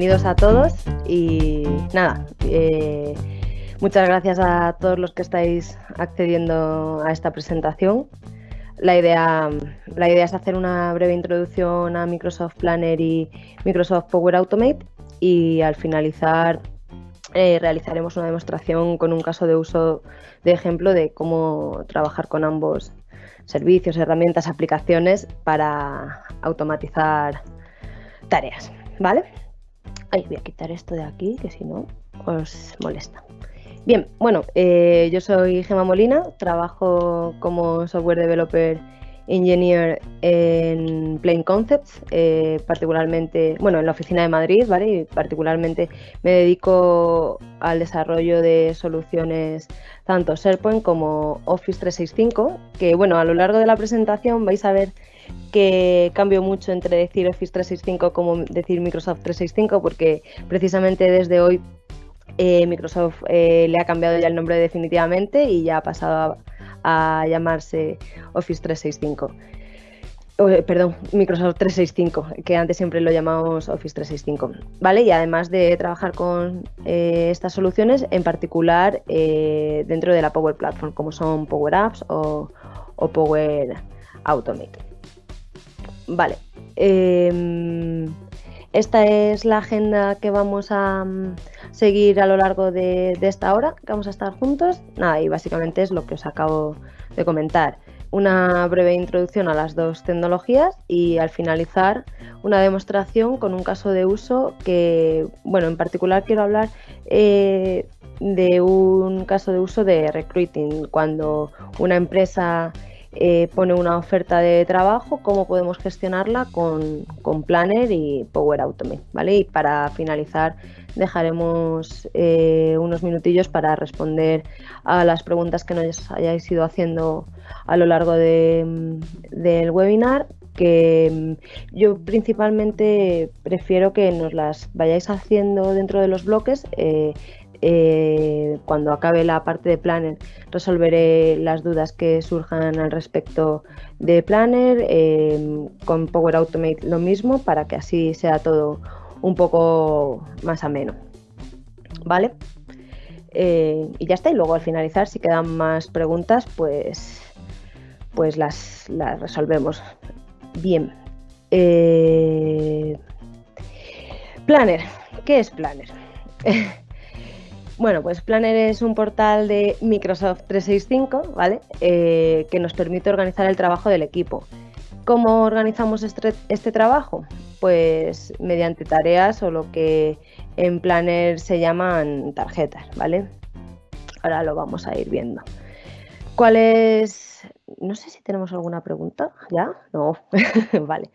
bienvenidos a todos y nada, eh, muchas gracias a todos los que estáis accediendo a esta presentación. La idea, la idea es hacer una breve introducción a Microsoft Planner y Microsoft Power Automate y al finalizar eh, realizaremos una demostración con un caso de uso de ejemplo de cómo trabajar con ambos servicios, herramientas, aplicaciones para automatizar tareas, ¿vale? Ay, voy a quitar esto de aquí, que si no os molesta. Bien, bueno, eh, yo soy Gema Molina, trabajo como software developer engineer en Plain Concepts, eh, particularmente, bueno, en la oficina de Madrid, ¿vale? Y particularmente me dedico al desarrollo de soluciones tanto SharePoint como Office 365, que bueno, a lo largo de la presentación vais a ver que cambio mucho entre decir Office 365 como decir Microsoft 365, porque precisamente desde hoy eh, Microsoft eh, le ha cambiado ya el nombre definitivamente y ya ha pasado a, llamarse Office 365. Eh, perdón, Microsoft 365, que antes siempre lo llamamos Office 365. ¿Vale? Y además de trabajar con estas soluciones, en particular dentro de la Power Platform, como son Power Apps o Power Automate. Vale. Em, esta es la agenda que vamos a mm, seguir a lo largo de, esta hora, que vamos a estar juntos. Nada, y básicamente es lo que os acabo de comentar. Una breve introducción a las dos tecnologías y al finalizar una demostración con un caso de uso que, bueno, en particular quiero hablar eh, de un caso de uso de recruiting, cuando una empresa eh, pone una oferta de trabajo, cómo podemos gestionarla con, Planner y Power Automate. ¿vale? Y para finalizar dejaremos eh, unos minutillos para responder a las preguntas que nos hayáis ido haciendo a lo largo del webinar que mm, yo principalmente prefiero que nos las vayáis haciendo dentro de los bloques eh, eh, cuando acabe la parte de Planner resolveré las dudas que surjan al respecto de Planner, em, con Power Automate lo mismo para que así sea todo un poco más ameno. ¿Vale? Eh, y ya está, y luego al finalizar si quedan más preguntas pues, pues las, las resolvemos. Bien. Eh, Planner. ¿Qué es Planner? Bueno, pues Planner es un portal de Microsoft 365, ¿vale? Eh, que nos permite organizar el trabajo del equipo. ¿Cómo organizamos este, este, trabajo? Pues mediante tareas o lo que en Planner se llaman tarjetas, ¿vale? Ahora lo vamos a ir viendo. ¿Cuál es? No sé si tenemos alguna pregunta. ¿Ya? No. vale.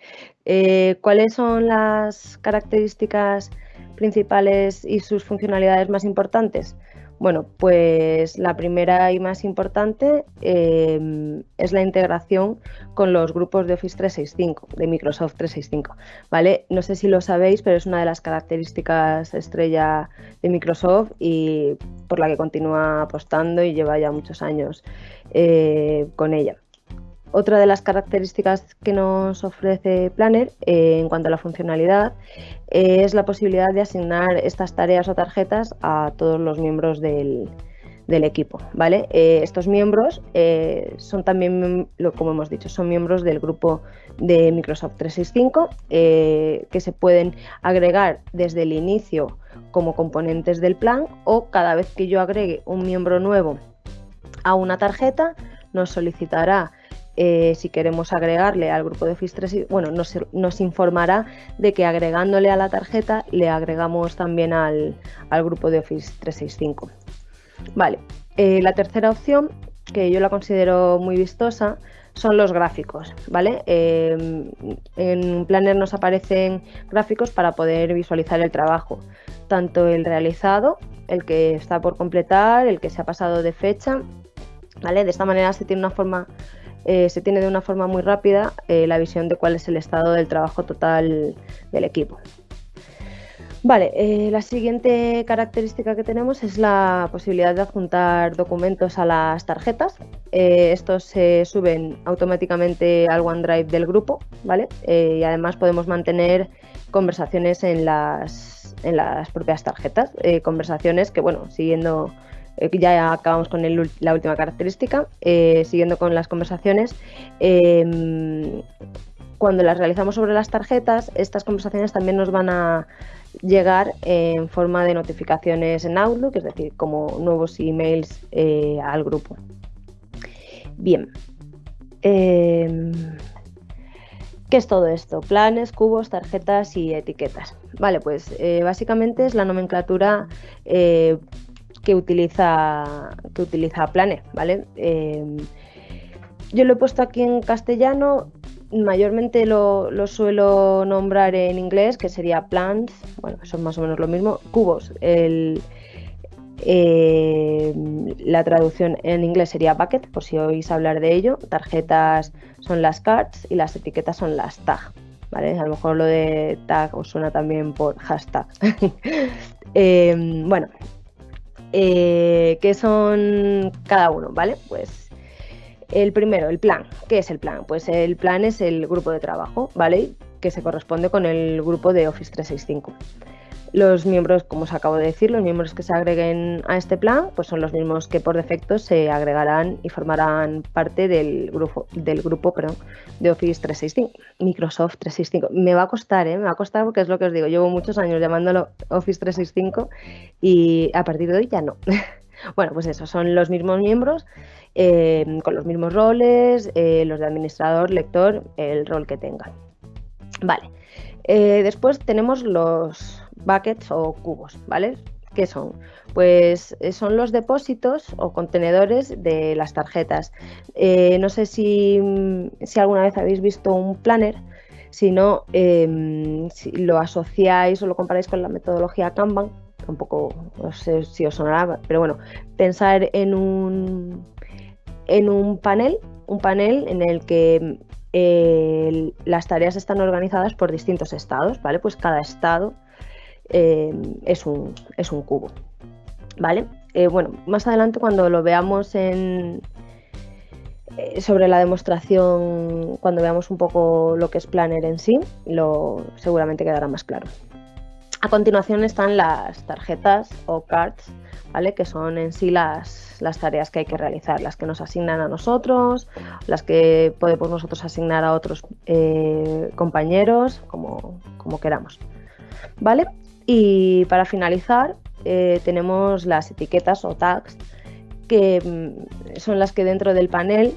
Eh, ¿Cuáles son las características principales y sus funcionalidades más importantes? Bueno, pues la primera y más importante em, es la integración con los grupos de Office 365, de Microsoft 365. ¿vale? No sé si lo sabéis, pero es una de las características estrella de Microsoft y por la que continúa apostando y lleva ya muchos años eh, con ella. Otra de las características que nos ofrece Planner eh, en cuanto a la funcionalidad eh, es la posibilidad de asignar estas tareas o tarjetas a todos los miembros del, equipo. ¿vale? Eh, estos miembros son también, como hemos dicho, son miembros del grupo de Microsoft 365 que se pueden agregar desde el inicio como componentes del plan o cada vez que yo agregue un miembro nuevo a una tarjeta nos solicitará eh, si queremos agregarle al grupo de Office 3, bueno, nos, informará de que agregándole a la tarjeta le agregamos también al, grupo de Office 365. Vale, eh, la tercera opción, que yo la considero muy vistosa, son los gráficos, ¿vale? Eh, en Planner nos aparecen gráficos para poder visualizar el trabajo, tanto el realizado, el que está por completar, el que se ha pasado de fecha, ¿vale? De esta manera se tiene una forma eh, se tiene de una forma muy rápida eh, la visión de cuál es el estado del trabajo total del equipo. Vale, eh, la siguiente característica que tenemos es la posibilidad de adjuntar documentos a las tarjetas. estos se suben automáticamente al OneDrive del grupo, ¿vale? y además podemos mantener conversaciones en las, en las propias tarjetas. Conversaciones que, bueno, siguiendo, eh, ya acabamos con la última característica, siguiendo con las conversaciones, em, cuando las realizamos sobre las tarjetas, estas conversaciones también nos van a llegar en forma de notificaciones en Outlook, es decir, como nuevos emails al grupo. Bien. Em, ¿Qué es todo esto? Planes, cubos, tarjetas y etiquetas. Vale, pues eh, básicamente es la nomenclatura eh, que, utiliza, que utiliza Plane, ¿vale? Em, yo lo he puesto aquí en castellano, mayormente lo, lo, suelo nombrar en inglés, que sería plans, bueno, son más o menos lo mismo, cubos. El, eh, la traducción en inglés sería bucket, por si oís hablar de ello. Tarjetas son las cards y las etiquetas son las tag. ¿vale? A lo mejor lo de tag os suena también por hashtag. Em, bueno, eh, ¿qué son cada uno? ¿Vale? Pues el primero, el plan. ¿Qué es el plan? Pues el plan es el grupo de trabajo, ¿vale? Que se corresponde con el grupo de Office 365. Los miembros, como os acabo de decir, los miembros que se agreguen a este plan, pues son los mismos que por defecto se agregarán y formarán parte del grupo, del grupo perdón, de Office 365, Microsoft 365. Me va a costar, ¿eh? me va a costar porque es lo que os digo, llevo muchos años llamándolo Office 365 y a partir de hoy ya no. bueno, pues eso, son los mismos miembros eh, con los mismos roles, eh, los de administrador, lector, el rol que tengan. Vale. Eh, después tenemos los buckets o cubos, ¿vale? ¿Qué son? Pues eh, son los depósitos o contenedores de las tarjetas. Eh, no sé si, alguna vez habéis visto un planner, si no, em, si lo asociáis o lo comparáis con la metodología Kanban, tampoco no sé si os sonará, pero bueno, pensar en un, en un panel, un panel en el que las tareas están organizadas por distintos estados, ¿vale? Pues cada estado eh, es, un, es, un, cubo, ¿vale? Eh, bueno, más adelante cuando lo veamos en, eh, sobre la demostración, cuando veamos un poco lo que es Planner en sí, lo, seguramente quedará más claro. A continuación están las tarjetas o cards, ¿vale? que son en sí las, las, tareas que hay que realizar, las que nos asignan a nosotros, las que podemos nosotros asignar a otros eh, compañeros, como, como, queramos. ¿Vale? Y para finalizar, eh, tenemos las etiquetas o tags, que mm, son las que dentro del panel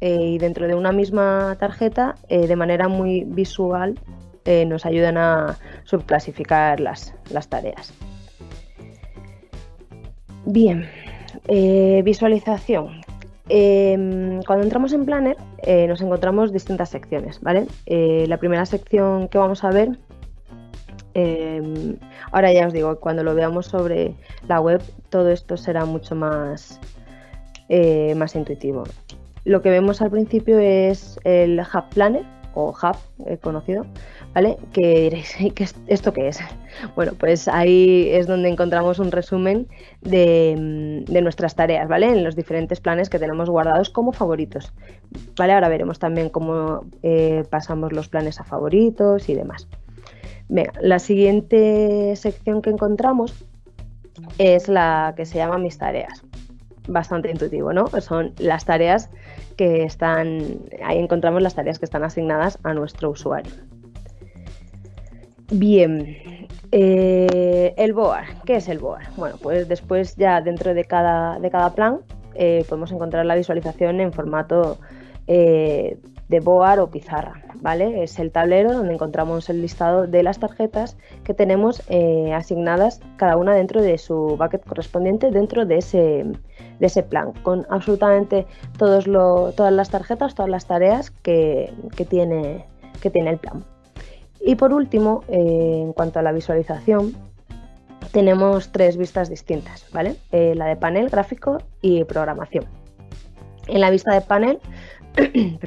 eh, y dentro de una misma tarjeta, de manera muy visual, eh, nos ayudan a subclasificar las, las tareas. Bien, eh, visualización. Em, cuando entramos en Planner eh, nos encontramos distintas secciones, ¿vale? la primera sección que vamos a ver, em, ahora ya os digo, cuando lo veamos sobre la web, todo esto será mucho más, más intuitivo. Lo que vemos al principio es el Hub Planner o Hub conocido, ¿vale? Que diréis, ¿esto qué es? Bueno, pues ahí es donde encontramos un resumen de, nuestras tareas, ¿vale? En los diferentes planes que tenemos guardados como favoritos, ¿vale? Ahora veremos también cómo eh, pasamos los planes a favoritos y demás. La siguiente sección que encontramos es la que se llama mis tareas. Bastante intuitivo, ¿no? Son las tareas que están, ahí encontramos las tareas que están asignadas a nuestro usuario. Bien, eh, el BOAR. ¿Qué es el BOAR? Bueno, pues después ya dentro de cada, de cada plan eh, podemos encontrar la visualización en formato eh, de BOAR o pizarra, ¿vale? Es el tablero donde encontramos el listado de las tarjetas que tenemos asignadas cada una dentro de su bucket correspondiente dentro de ese, de ese plan, con absolutamente todas las tarjetas, todas las tareas que, tiene, que tiene el plan. Y por último, eh, en cuanto a la visualización, tenemos tres vistas distintas, ¿vale? Eh, la de panel, gráfico y programación. En la vista de panel,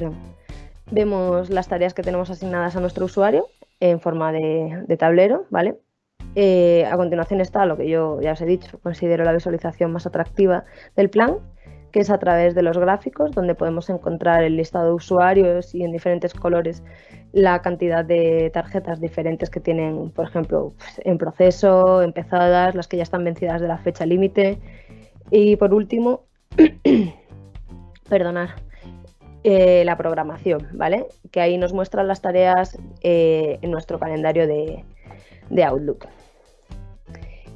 vemos las tareas que tenemos asignadas a nuestro usuario en forma de, tablero, ¿vale? Eh, a continuación está lo que yo ya os he dicho, considero la visualización más atractiva del plan, que es a través de los gráficos, donde podemos encontrar el listado de usuarios y en diferentes colores la cantidad de tarjetas diferentes que tienen, por ejemplo, pues, en proceso, empezadas, las que ya están vencidas de la fecha límite. Y por último, perdonar, eh, la programación, ¿vale? Que ahí nos muestran las tareas eh, en nuestro calendario de, Outlook.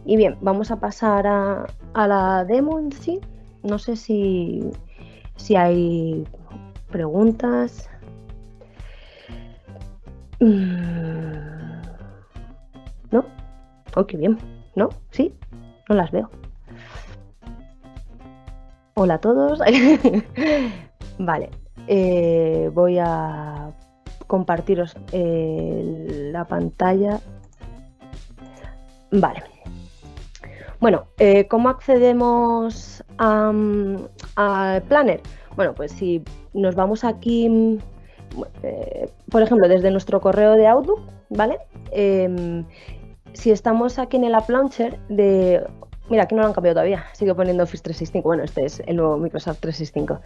Y bien, vamos a pasar a, la demo en sí. No sé si, si hay preguntas. Mm. ¿No? Oh, qué bien. ¿No? ¿Sí? No las veo. Hola a todos. vale. Eh, voy a compartiros eh, la pantalla. Vale. Bueno, eh, ¿cómo accedemos al Planner? Bueno, pues si nos vamos aquí, por ejemplo, desde nuestro correo de Outlook, ¿vale? Em, si estamos aquí en el App Launcher de Mira, aquí no lo han cambiado todavía, sigue poniendo Office 365. Bueno, este es el nuevo Microsoft 365.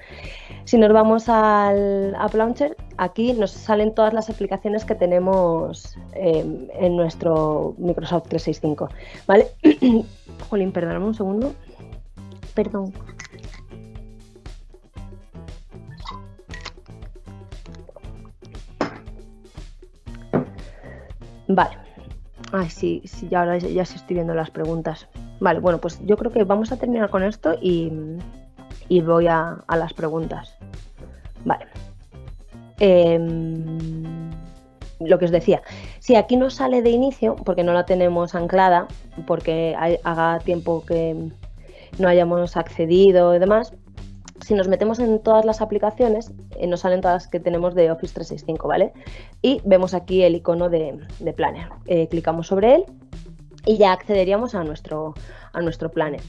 Si nos vamos al App Launcher, aquí nos salen todas las aplicaciones que tenemos em, en nuestro Microsoft 365. ¿Vale? Jolín, perdóname un segundo. Perdón. Vale. Ay, sí, sí, ya ahora ya estoy viendo las preguntas. Vale, bueno, pues yo creo que vamos a terminar con esto y, voy a, las preguntas. Vale. Em, lo que os decía, si aquí no sale de inicio, porque no la tenemos anclada, porque haga tiempo que no hayamos accedido y demás, si nos metemos en todas las aplicaciones, eh, nos salen todas las que tenemos de Office 365, ¿vale? Y vemos aquí el icono de, Planner. Eh, clicamos sobre él y ya accederíamos a nuestro, a nuestro planner.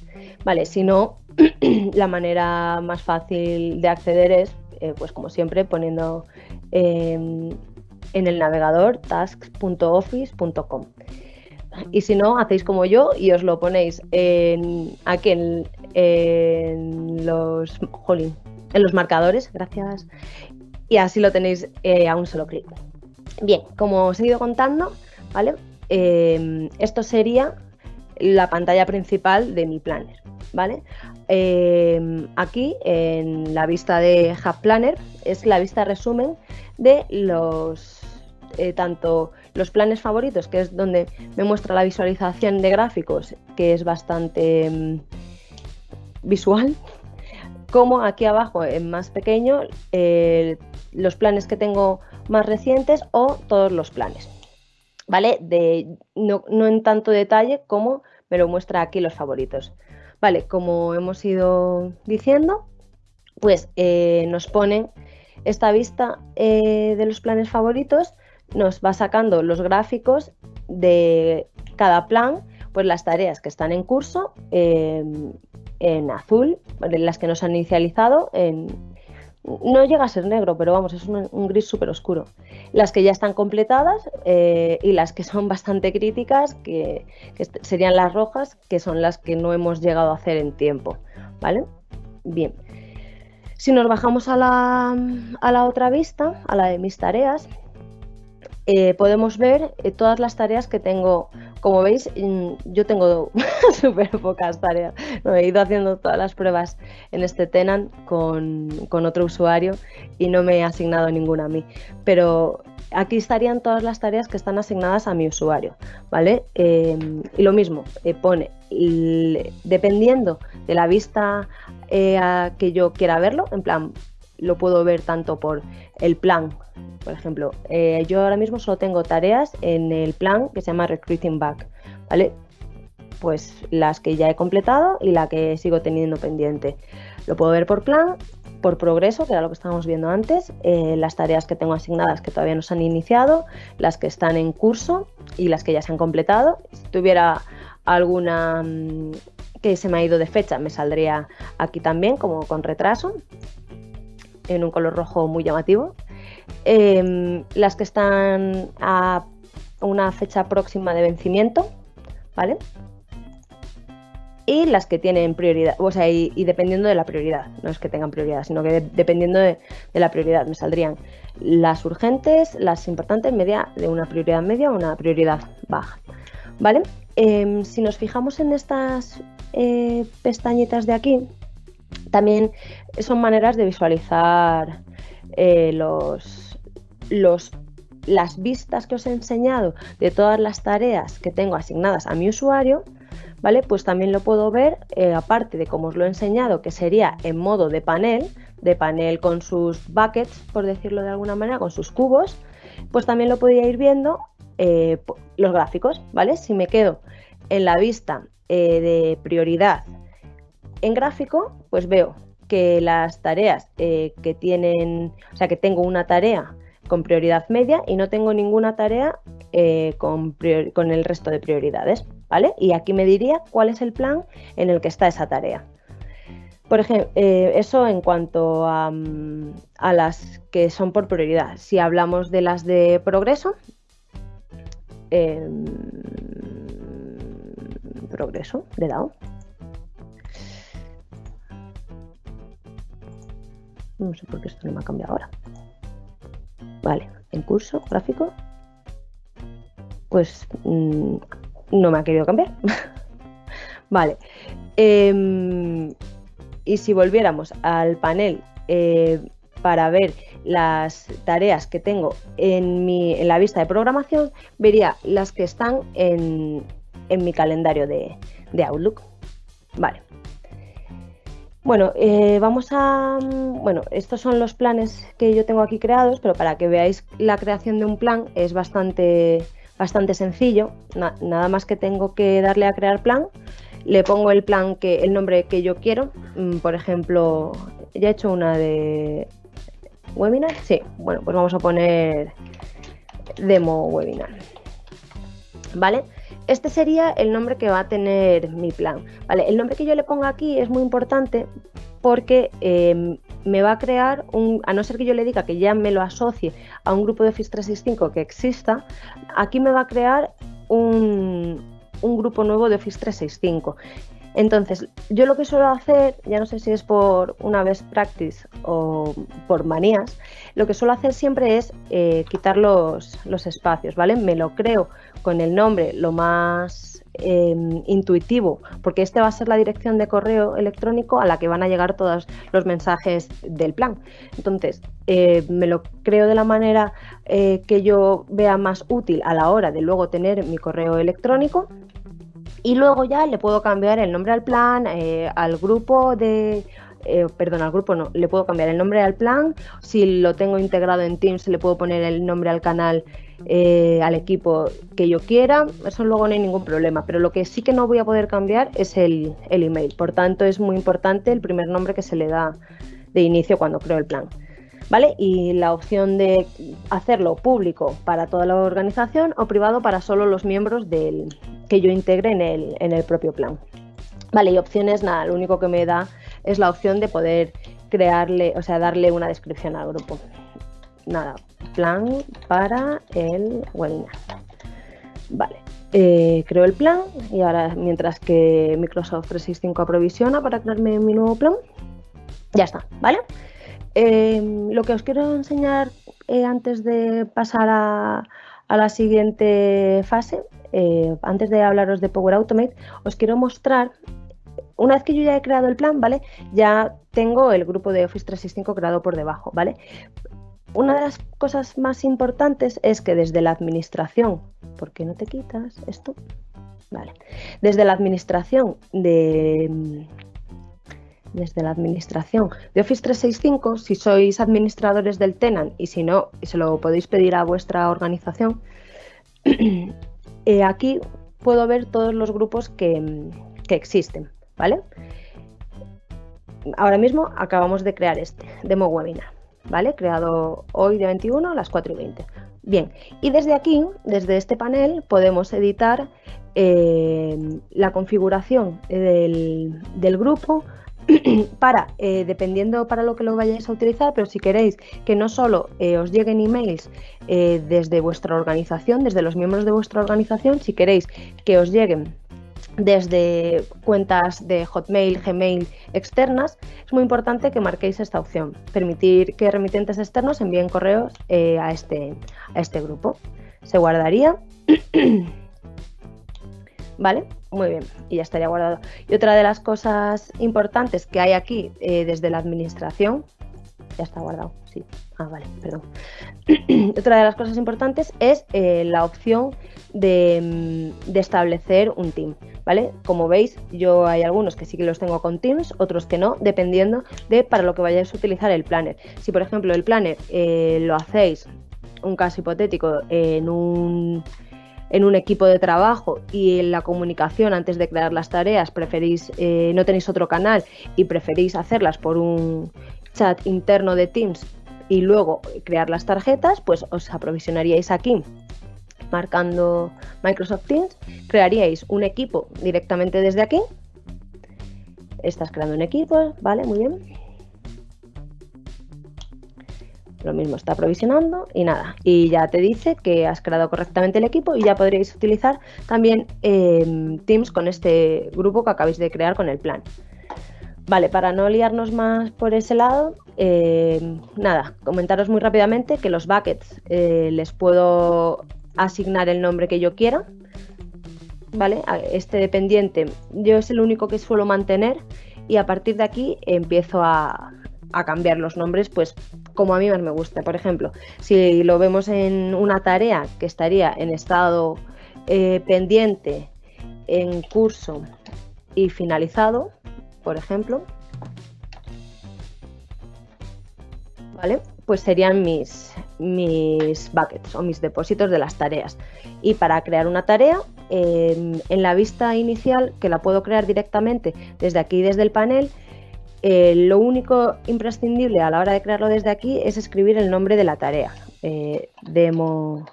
Vale, si no, la manera más fácil de acceder es, eh, pues como siempre, poniendo em, en el navegador tasks.office.com. Y si no, hacéis como yo y os lo ponéis en, aquí en, los, en los marcadores, gracias, y así lo tenéis eh, a un solo clic. Bien, como os he ido contando, ¿vale? Em, esto sería la pantalla principal de mi planner, ¿vale? Em, aquí en la vista de Hub Planner es la vista resumen de los eh, tanto los planes favoritos, que es donde me muestra la visualización de gráficos, que es bastante em, visual, como aquí abajo en más pequeño los planes que tengo más recientes o todos los planes. ¿Vale? De, no, en tanto detalle como me lo muestra aquí los favoritos. Vale, como hemos ido diciendo, pues eh, nos pone esta vista eh, de los planes favoritos, nos va sacando los gráficos de cada plan, pues las tareas que están en curso eh, en azul, las que nos han inicializado en, no llega a ser negro, pero vamos, es un, gris súper oscuro. Las que ya están completadas eh, y las que son bastante críticas, que, serían las rojas, que son las que no hemos llegado a hacer en tiempo. ¿Vale? Bien. Si nos bajamos a la, a la otra vista, a la de mis tareas, eh, podemos ver eh, todas las tareas que tengo. Como veis, mm, yo tengo súper pocas tareas. he ido haciendo todas las pruebas en este Tenant con, otro usuario y no me he asignado ninguna a mí. Pero aquí estarían todas las tareas que están asignadas a mi usuario, ¿vale? Em, y lo mismo, eh, pone, dependiendo de la vista que yo quiera verlo, en plan, lo puedo ver tanto por el plan por ejemplo, eh, yo ahora mismo solo tengo tareas en el plan que se llama Recruiting Back, ¿vale? Pues las que ya he completado y la que sigo teniendo pendiente. Lo puedo ver por plan, por progreso, que era lo que estábamos viendo antes, eh, las tareas que tengo asignadas que todavía no se han iniciado, las que están en curso y las que ya se han completado. Si tuviera alguna mm, que se me ha ido de fecha, me saldría aquí también como con retraso, en un color rojo muy llamativo. Em, las que están a una fecha próxima de vencimiento, ¿vale? y las que tienen prioridad, o sea, y, dependiendo de la prioridad, no es que tengan prioridad, sino que dependiendo de, la prioridad me saldrían las urgentes, las importantes, media, de una prioridad media o una prioridad baja. ¿Vale? Em, si nos fijamos en estas eh, pestañitas de aquí, también son maneras de visualizar eh, los, los, las vistas que os he enseñado de todas las tareas que tengo asignadas a mi usuario ¿vale? Pues también lo puedo ver, eh, aparte de como os lo he enseñado, que sería en modo de panel, de panel con sus buckets, por decirlo de alguna manera, con sus cubos, pues también lo podría ir viendo eh, los gráficos, ¿vale? Si me quedo en la vista de prioridad en gráfico, pues veo que las tareas que tienen, o sea, que tengo una tarea con prioridad media y no tengo ninguna tarea con, con el resto de prioridades. Y aquí me diría cuál es el plan en el que está esa tarea. Por ejemplo, eh, eso en cuanto mm, a, las que son por prioridad. Si hablamos de las de progreso, em, progreso, le he. No sé por qué esto no me ha cambiado ahora. Vale, en curso, gráfico. Pues mm, no me ha querido cambiar. vale. Em, y si volviéramos al panel eh, para ver las tareas que tengo en, mi, en, la vista de programación, vería las que están en, mi calendario de, Outlook. Vale. Bueno, eh, vamos a... Bueno, estos son los planes que yo tengo aquí creados, pero para que veáis la creación de un plan es bastante bastante sencillo, nada más que tengo que darle a crear plan, le pongo el plan que el nombre que yo quiero, mm, por ejemplo, ya he hecho una de webinar, sí, bueno, pues vamos a poner demo webinar. ¿Vale? Este sería el nombre que va a tener mi plan. ¿vale? El nombre que yo le ponga aquí es muy importante porque em, me va a crear un, a no ser que yo le diga que ya me lo asocie a un grupo de Office 365 que exista, aquí me va a crear un, un grupo nuevo de Office 365. Entonces, yo lo que suelo hacer, ya no sé si es por una vez practice o por manías, lo que suelo hacer siempre es eh, quitar los, los, espacios, ¿vale? Me lo creo con el nombre lo más em, intuitivo, porque este va a ser la dirección de correo electrónico a la que van a llegar todos los mensajes del plan. Entonces, eh, me lo creo de la manera eh, que yo vea más útil a la hora de luego tener mi correo electrónico y luego ya le puedo cambiar el nombre al plan, eh, al grupo de... Eh, perdón, al grupo no, le puedo cambiar el nombre al plan. Si lo tengo integrado en Teams, le puedo poner el nombre al canal, eh, al equipo que yo quiera. Eso luego no hay ningún problema. Pero lo que sí que no voy a poder cambiar es el, el email. Por tanto, es muy importante el primer nombre que se le da de inicio cuando creo el plan. ¿Vale? Y la opción de hacerlo público para toda la organización o privado para solo los miembros del, que yo integre en el, en el propio plan. Vale, y opciones, nada, lo único que me da es la opción de poder crearle, o sea, darle una descripción al grupo. Nada, plan para el webinar. Vale, eh, creo el plan y ahora mientras que Microsoft 365 aprovisiona para crearme mi nuevo plan, ya está, ¿vale? Em, lo que os quiero enseñar eh, antes de pasar a, a la siguiente fase eh, antes de hablaros de Power Automate, os quiero mostrar, una vez que yo ya he creado el plan, ¿vale? Ya tengo el grupo de Office 365 creado por debajo, ¿vale? Una de las cosas más importantes es que desde la administración, ¿por qué no te quitas esto? Vale. Desde la administración de desde la administración de Office 365, si sois administradores del tenant y si no, se lo podéis pedir a vuestra organización, Eh, aquí puedo ver todos los grupos que, existen, ¿vale? Ahora mismo acabamos de crear este, demo webinar, ¿vale? Creado hoy de 21 a las 4 y 20. Bien, y desde aquí, desde este panel, podemos editar eh, la configuración del grupo, para, eh, dependiendo para lo que lo vayáis a utilizar, pero si queréis que no solo eh, os lleguen emails eh, desde vuestra organización, desde los miembros de vuestra organización, si queréis que os lleguen desde cuentas de Hotmail, Gmail externas, es muy importante que marquéis esta opción, permitir que remitentes externos envíen correos a, este, a este grupo. Se guardaría. ¿Vale? Muy bien, y ya estaría guardado. Y otra de las cosas importantes que hay aquí eh, desde la administración, ya está guardado, sí. Ah, vale, perdón. otra de las cosas importantes es eh, la opción de, mm, de, establecer un team, ¿vale? Como veis, yo hay algunos que sí que los tengo con Teams, otros que no, dependiendo de para lo que vayáis a utilizar el planner. Si, por ejemplo, el planner eh, lo hacéis, un caso hipotético, en un en un equipo de trabajo y en la comunicación antes de crear las tareas preferís, eh, no tenéis otro canal y preferís hacerlas por un chat interno de Teams y luego crear las tarjetas, pues os aprovisionaríais aquí marcando Microsoft Teams, crearíais un equipo directamente desde aquí. Estás creando un equipo, ¿vale? Muy bien lo mismo está provisionando y nada, y ya te dice que has creado correctamente el equipo y ya podríais utilizar también eh, Teams con este grupo que acabáis de crear con el plan. Vale, para no liarnos más por ese lado, eh, nada, comentaros muy rápidamente que los buckets eh, les puedo asignar el nombre que yo quiera, ¿vale? Este dependiente yo es el único que suelo mantener y a partir de aquí empiezo a, a cambiar los nombres, pues como a mí más me gusta. Por ejemplo, si lo vemos en una tarea que estaría en estado eh, pendiente, en curso y finalizado, por ejemplo, ¿vale? Pues serían mis, mis buckets o mis depósitos de las tareas. Y para crear una tarea, en la vista inicial, que la puedo crear directamente desde aquí, desde el panel, eh, lo único imprescindible a la hora de crearlo desde aquí es escribir el nombre de la tarea. Eh, demo.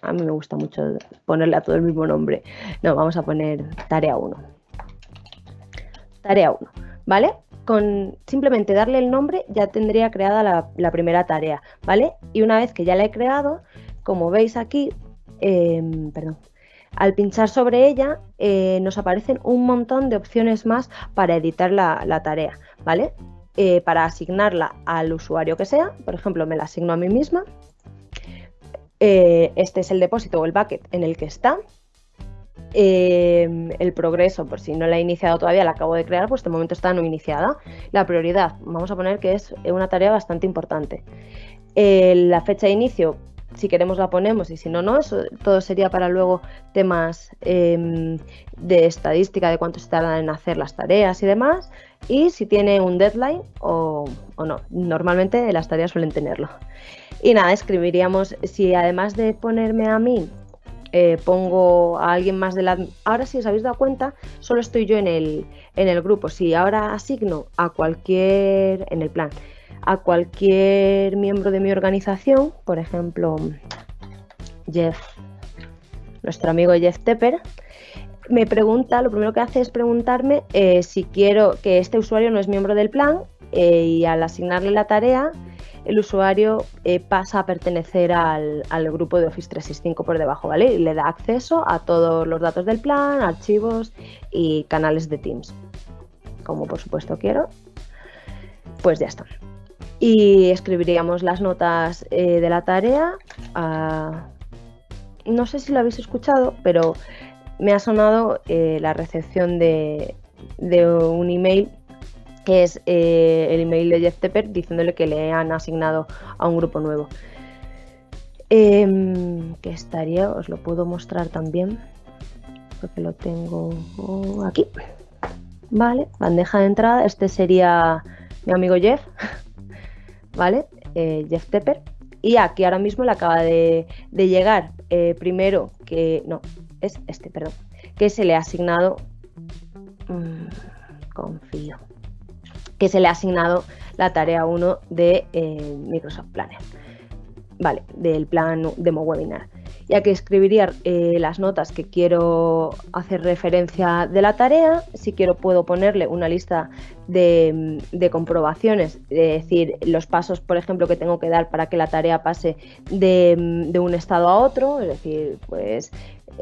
A mí me gusta mucho ponerle a todo el mismo nombre. No, vamos a poner tarea 1. Tarea 1, ¿vale? Con simplemente darle el nombre ya tendría creada la, primera tarea, ¿vale? Y una vez que ya la he creado, como veis aquí, em, perdón, al pinchar sobre ella eh, nos aparecen un montón de opciones más para editar la, tarea, ¿vale? Eh, para asignarla al usuario que sea, por ejemplo, me la asigno a mí misma. Eh, este es el depósito o el bucket en el que está. el progreso, por si no la he iniciado todavía, la acabo de crear, pues de momento está no iniciada. La prioridad, vamos a poner que es una tarea bastante importante. la fecha de inicio, si queremos la ponemos y si no, no. Eso todo sería para luego temas em, de estadística de cuánto se tardan en hacer las tareas y demás. Y si tiene un deadline o, no. Normalmente las tareas suelen tenerlo. Y nada, escribiríamos, si además de ponerme a mí, eh, pongo a alguien más de la... Ahora si os habéis dado cuenta, solo estoy yo en el, en el grupo. Si ahora asigno a cualquier... en el plan a cualquier miembro de mi organización, por ejemplo, Jeff, nuestro amigo Jeff Tepper, me pregunta, lo primero que hace es preguntarme eh, si quiero que este usuario no es miembro del plan eh, y al asignarle la tarea, el usuario eh, pasa a pertenecer al, al, grupo de Office 365 por debajo, ¿vale? Y le da acceso a todos los datos del plan, archivos y canales de Teams. Como por supuesto quiero, pues ya está y escribiríamos las notas eh, de la tarea. no sé si lo habéis escuchado, pero me ha sonado eh, la recepción de, un email que es eh, el email de Jeff Tepper diciéndole que le han asignado a un grupo nuevo. Em, que estaría, os lo puedo mostrar también, porque lo tengo aquí. Vale, bandeja de entrada, este sería mi amigo Jeff. ¿Vale? Eh, Jeff Tepper. Y aquí ahora mismo le acaba de, llegar eh, primero que, no, es este, perdón, que se le ha asignado, mm, confío, que se le ha asignado la tarea 1 de eh, Microsoft Planner, vale, del plan demo webinar. Y aquí escribiría eh, las notas que quiero hacer referencia de la tarea. Si quiero puedo ponerle una lista de, comprobaciones, es decir, los pasos, por ejemplo, que tengo que dar para que la tarea pase de, de un estado a otro. Es decir, pues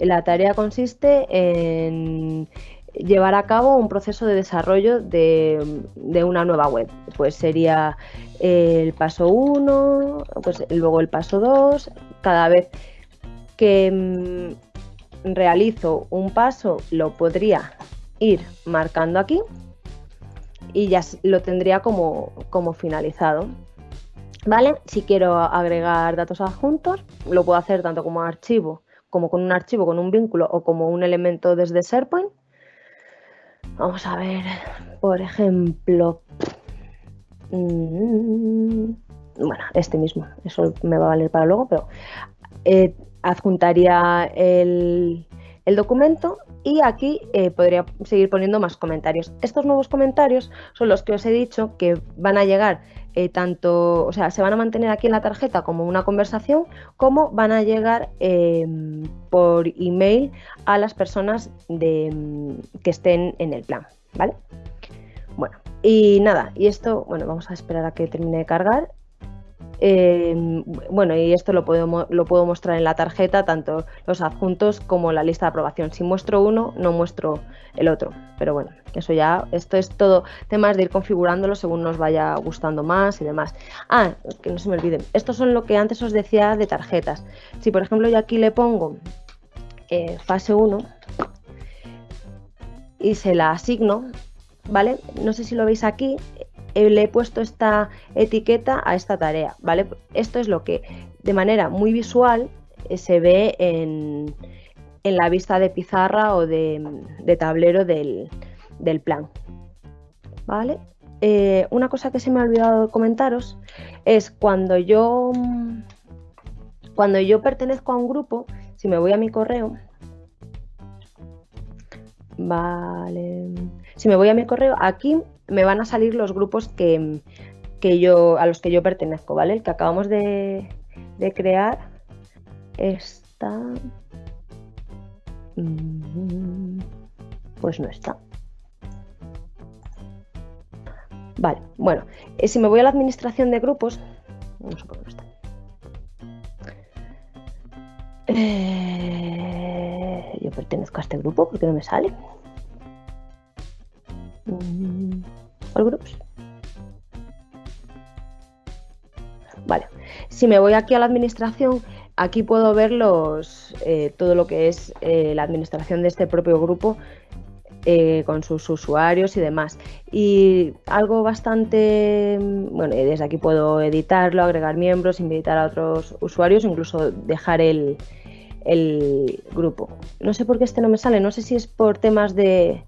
la tarea consiste en llevar a cabo un proceso de desarrollo de, una nueva web. Pues sería el paso 1, pues luego el paso 2. Cada vez que mm, realizo un paso lo podría ir marcando aquí y ya lo tendría como, como finalizado. ¿Vale? Si quiero agregar datos adjuntos, lo puedo hacer tanto como archivo, como con un archivo, con un vínculo o como un elemento desde SharePoint Vamos a ver, por ejemplo, mm, bueno, este mismo, eso me va a valer para luego, pero eh, adjuntaría el, documento y aquí eh, podría seguir poniendo más comentarios. Estos nuevos comentarios son los que os he dicho que van a llegar eh, tanto, o sea, se van a mantener aquí en la tarjeta como una conversación, como van a llegar em, por email a las personas de, que estén en el plan, ¿vale? Bueno, y nada, y esto, bueno, vamos a esperar a que termine de cargar Em, bueno, y esto lo puedo, lo puedo mostrar en la tarjeta, tanto los adjuntos como la lista de aprobación. Si muestro uno, no muestro el otro. Pero bueno, eso ya, esto es todo temas de ir configurándolo según nos vaya gustando más y demás. Ah, que no se me olviden, estos son lo que antes os decía de tarjetas. Si por ejemplo yo aquí le pongo eh, fase 1 y se la asigno, ¿vale? No sé si lo veis aquí, le he puesto esta etiqueta a esta tarea, ¿vale? Esto es lo que de manera muy visual eh, se ve en, la vista de pizarra o de, tablero del, plan, ¿vale? Eh, una cosa que se me ha olvidado comentaros es cuando yo cuando yo pertenezco a un grupo, si me voy a mi correo, vale, si me voy a mi correo, aquí me van a salir los grupos que, yo, a los que yo pertenezco, ¿vale? El que acabamos de, crear está... Mm, pues no está. Vale, bueno, eh, si me voy a la administración de grupos, no sé por no está. Eh, yo pertenezco a este grupo porque no me sale. Si me voy aquí a la administración, aquí puedo ver los, eh, todo lo que es eh, la administración de este propio grupo eh, con sus usuarios y demás. Y algo bastante, bueno, desde aquí puedo editarlo, agregar miembros, invitar a otros usuarios, incluso dejar el grupo. No sé por qué este no me sale, no sé si es por temas de,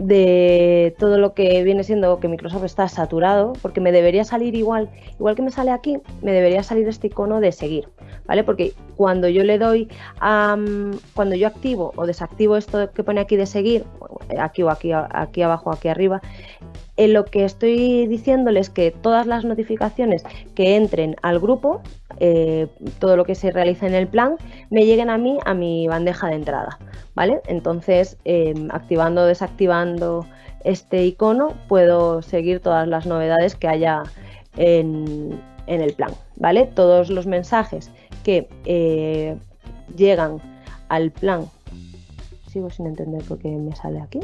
de todo lo que viene siendo que Microsoft está saturado, porque me debería salir igual, igual que me sale aquí, me debería salir este icono de seguir, ¿vale? Porque cuando yo le doy cuando yo activo o desactivo esto que pone aquí de seguir, aquí o aquí, aquí abajo, aquí arriba, en lo que estoy diciéndoles que todas las notificaciones que entren al grupo, eh, todo lo que se realiza en el plan, me lleguen a mí a mi bandeja de entrada. ¿Vale? Entonces, em, activando o desactivando este icono, puedo seguir todas las novedades que haya en, el plan. ¿Vale? Todos los mensajes que eh, llegan al plan. Sigo sin entender por qué me sale aquí.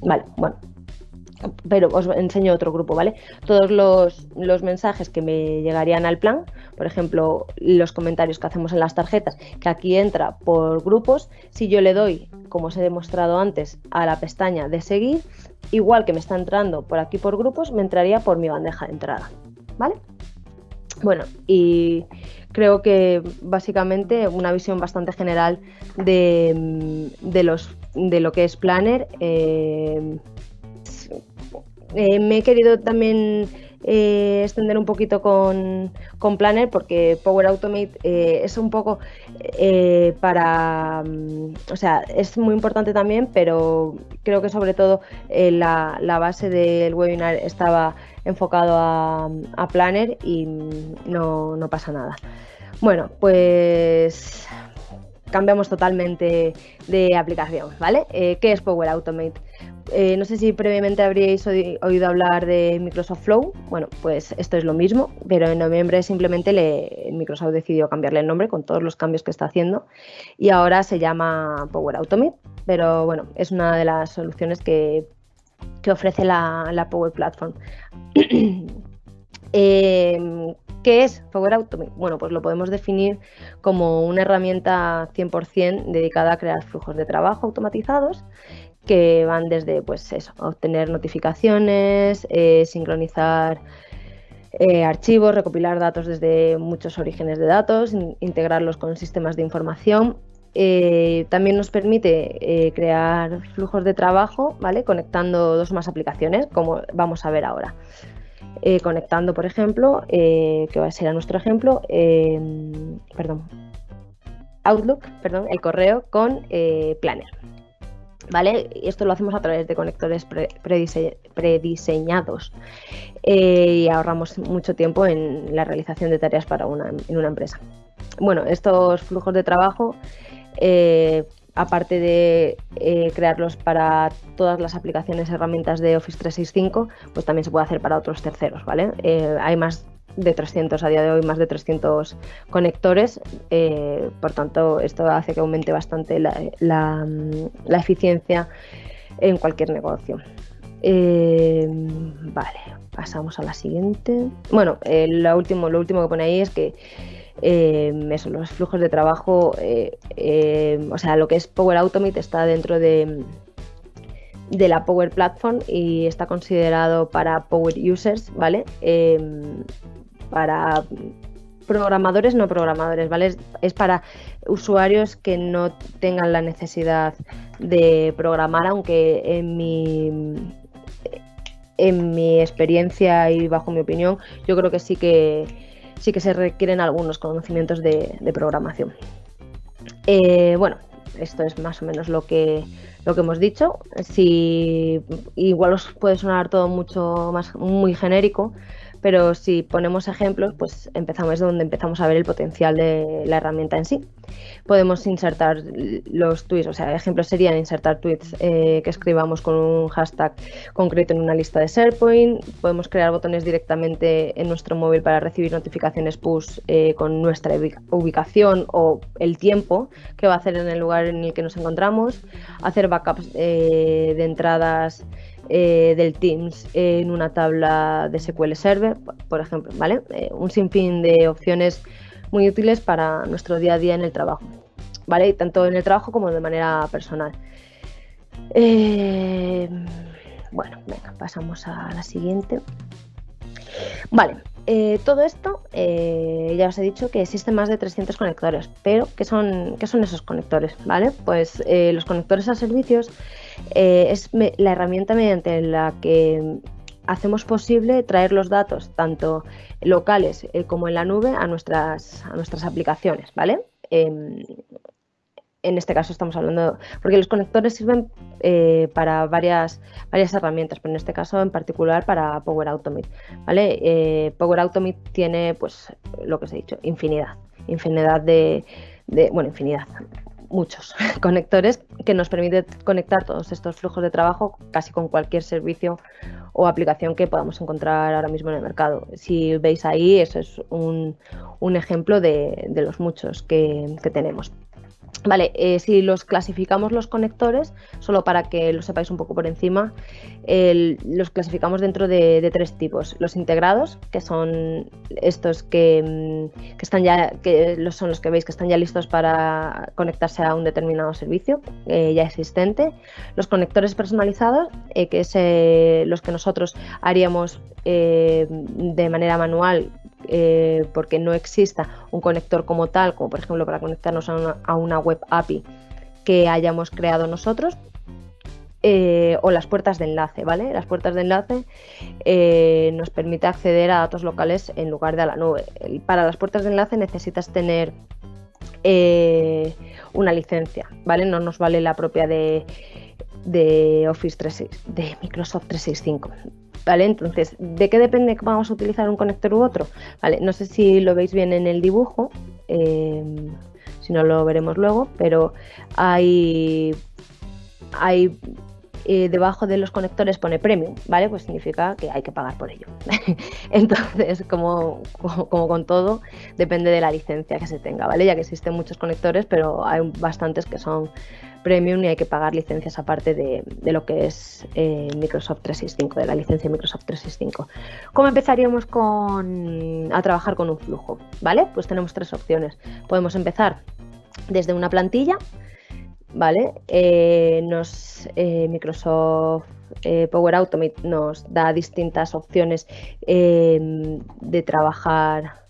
Vale, bueno, pero os enseño otro grupo, ¿vale? Todos los, mensajes que me llegarían al plan, por ejemplo, los comentarios que hacemos en las tarjetas, que aquí entra por grupos, si yo le doy, como os he demostrado antes, a la pestaña de seguir, igual que me está entrando por aquí por grupos, me entraría por mi bandeja de entrada, ¿vale? Bueno, y creo que básicamente una visión bastante general de, los, de lo que es Planner. Eh, eh, me he querido también eh, extender un poquito con, Planner porque Power Automate eh, es un poco para, mm, o sea, es muy importante también, pero creo que sobre todo la, base del webinar estaba enfocado a, Planner y no, no pasa nada. Bueno, pues cambiamos totalmente de aplicación, ¿vale? ¿Qué es Power Automate? Eh, no sé si previamente habríais oído hablar de Microsoft Flow. Bueno, pues esto es lo mismo, pero en noviembre simplemente le, Microsoft decidió cambiarle el nombre con todos los cambios que está haciendo y ahora se llama Power Automate. Pero bueno, es una de las soluciones que, ofrece la, Power Platform. Em, ¿Qué es Power Automate? Bueno, pues lo podemos definir como una herramienta 100% dedicada a crear flujos de trabajo automatizados que van desde pues eso, obtener notificaciones, eh, sincronizar eh, archivos, recopilar datos desde muchos orígenes de datos, integrarlos con sistemas de información. Eh, también nos permite crear flujos de trabajo, ¿vale? Conectando dos más aplicaciones, como vamos a ver ahora. conectando, por ejemplo, que va a ser a nuestro ejemplo, perdón, Outlook, perdón, el correo con Planner. ¿Vale? Esto lo hacemos a través de conectores prediseñados eh, y ahorramos mucho tiempo en la realización de tareas para una, en una empresa. Bueno, estos flujos de trabajo, eh, aparte de eh, crearlos para todas las aplicaciones y herramientas de Office 365, pues también se puede hacer para otros terceros, ¿vale? hay más de 300 a día de hoy, más de 300 conectores. Eh, por tanto, esto hace que aumente bastante la, eficiencia en cualquier negocio. Eh, vale, pasamos a la siguiente. Bueno, eh, lo, último, lo último que pone ahí es que los flujos de trabajo, o sea, lo que es Power Automate está dentro de, de la Power Platform y está considerado para Power Users, ¿vale? Para programadores no programadores, ¿vale? Es, para usuarios que no tengan la necesidad de programar, aunque en mi en mi experiencia y bajo mi opinión, yo creo que sí que sí que se requieren algunos conocimientos de, programación. Eh, bueno, esto es más o menos lo que lo que hemos dicho. Si igual os puede sonar todo mucho más muy genérico, pero si ponemos ejemplos, pues empezamos donde empezamos a ver el potencial de la herramienta en sí. Podemos insertar los tweets, o sea, ejemplos serían insertar tweets eh, que escribamos con un hashtag concreto en una lista de SharePoint, podemos crear botones directamente en nuestro móvil para recibir notificaciones push eh, con nuestra ubicación o el tiempo que va a hacer en el lugar en el que nos encontramos, hacer backups eh, de entradas eh, del Teams en una tabla de SQL Server, por ejemplo, ¿vale? Eh, un sinfín de opciones muy útiles para nuestro día a día en el trabajo, ¿vale? Tanto en el trabajo como de manera personal. Eh, bueno, venga, pasamos a la siguiente. Vale, todo esto ya os he dicho que existen más de 300 conectores, pero ¿qué son, qué son esos conectores? ¿Vale? Pues los conectores a servicios eh, es la herramienta mediante la que hacemos posible traer los datos, tanto locales eh, como en la nube, a nuestras, a nuestras aplicaciones, ¿vale? Em, en este caso estamos hablando, porque los conectores sirven eh, para varias, varias herramientas, pero en este caso en particular para Power Automate, ¿vale? Power Automate tiene, pues, lo que os he dicho, infinidad, infinidad de, de bueno, infinidad, muchos conectores que nos permite conectar todos estos flujos de trabajo casi con cualquier servicio o aplicación que podamos encontrar ahora mismo en el mercado. Si veis ahí, eso es un, ejemplo de, los muchos que tenemos. Vale, eh, si los clasificamos los conectores, solo para que lo sepáis un poco por encima, los clasificamos dentro de, tres tipos. Los integrados, que son estos que, mm, están ya, que son los que veis que están ya listos para conectarse a un determinado servicio eh, ya existente. Los conectores personalizados, eh, que es los que nosotros haríamos de manera manual eh, porque no exista un conector como tal, como por ejemplo para conectarnos a una, web API que hayamos creado nosotros, eh, o las puertas de enlace, ¿vale? Las puertas de enlace eh, nos permite acceder a datos locales en lugar de a la nube. Para las puertas de enlace necesitas tener una licencia, ¿vale? No nos vale la propia de, de Office 365, de Microsoft 365. ¿Vale? Entonces, ¿de qué depende que vamos a utilizar un conector u otro? ¿Vale? No sé si lo veis bien en el dibujo. si no lo veremos luego, pero hay, hay eh, debajo de los conectores pone premium, ¿vale? Pues significa que hay que pagar por ello. Entonces, como, como, con todo, depende de la licencia que se tenga, ¿vale? Ya que existen muchos conectores, pero hay bastantes que son premium y hay que pagar licencias aparte de, lo que es eh, Microsoft 365, de la licencia Microsoft 365. ¿Cómo empezaríamos con, a trabajar con un flujo? ¿Vale? Pues tenemos tres opciones. Podemos empezar desde una plantilla, ¿vale? Eh, nos, eh, Microsoft Power Automate nos da distintas opciones de trabajar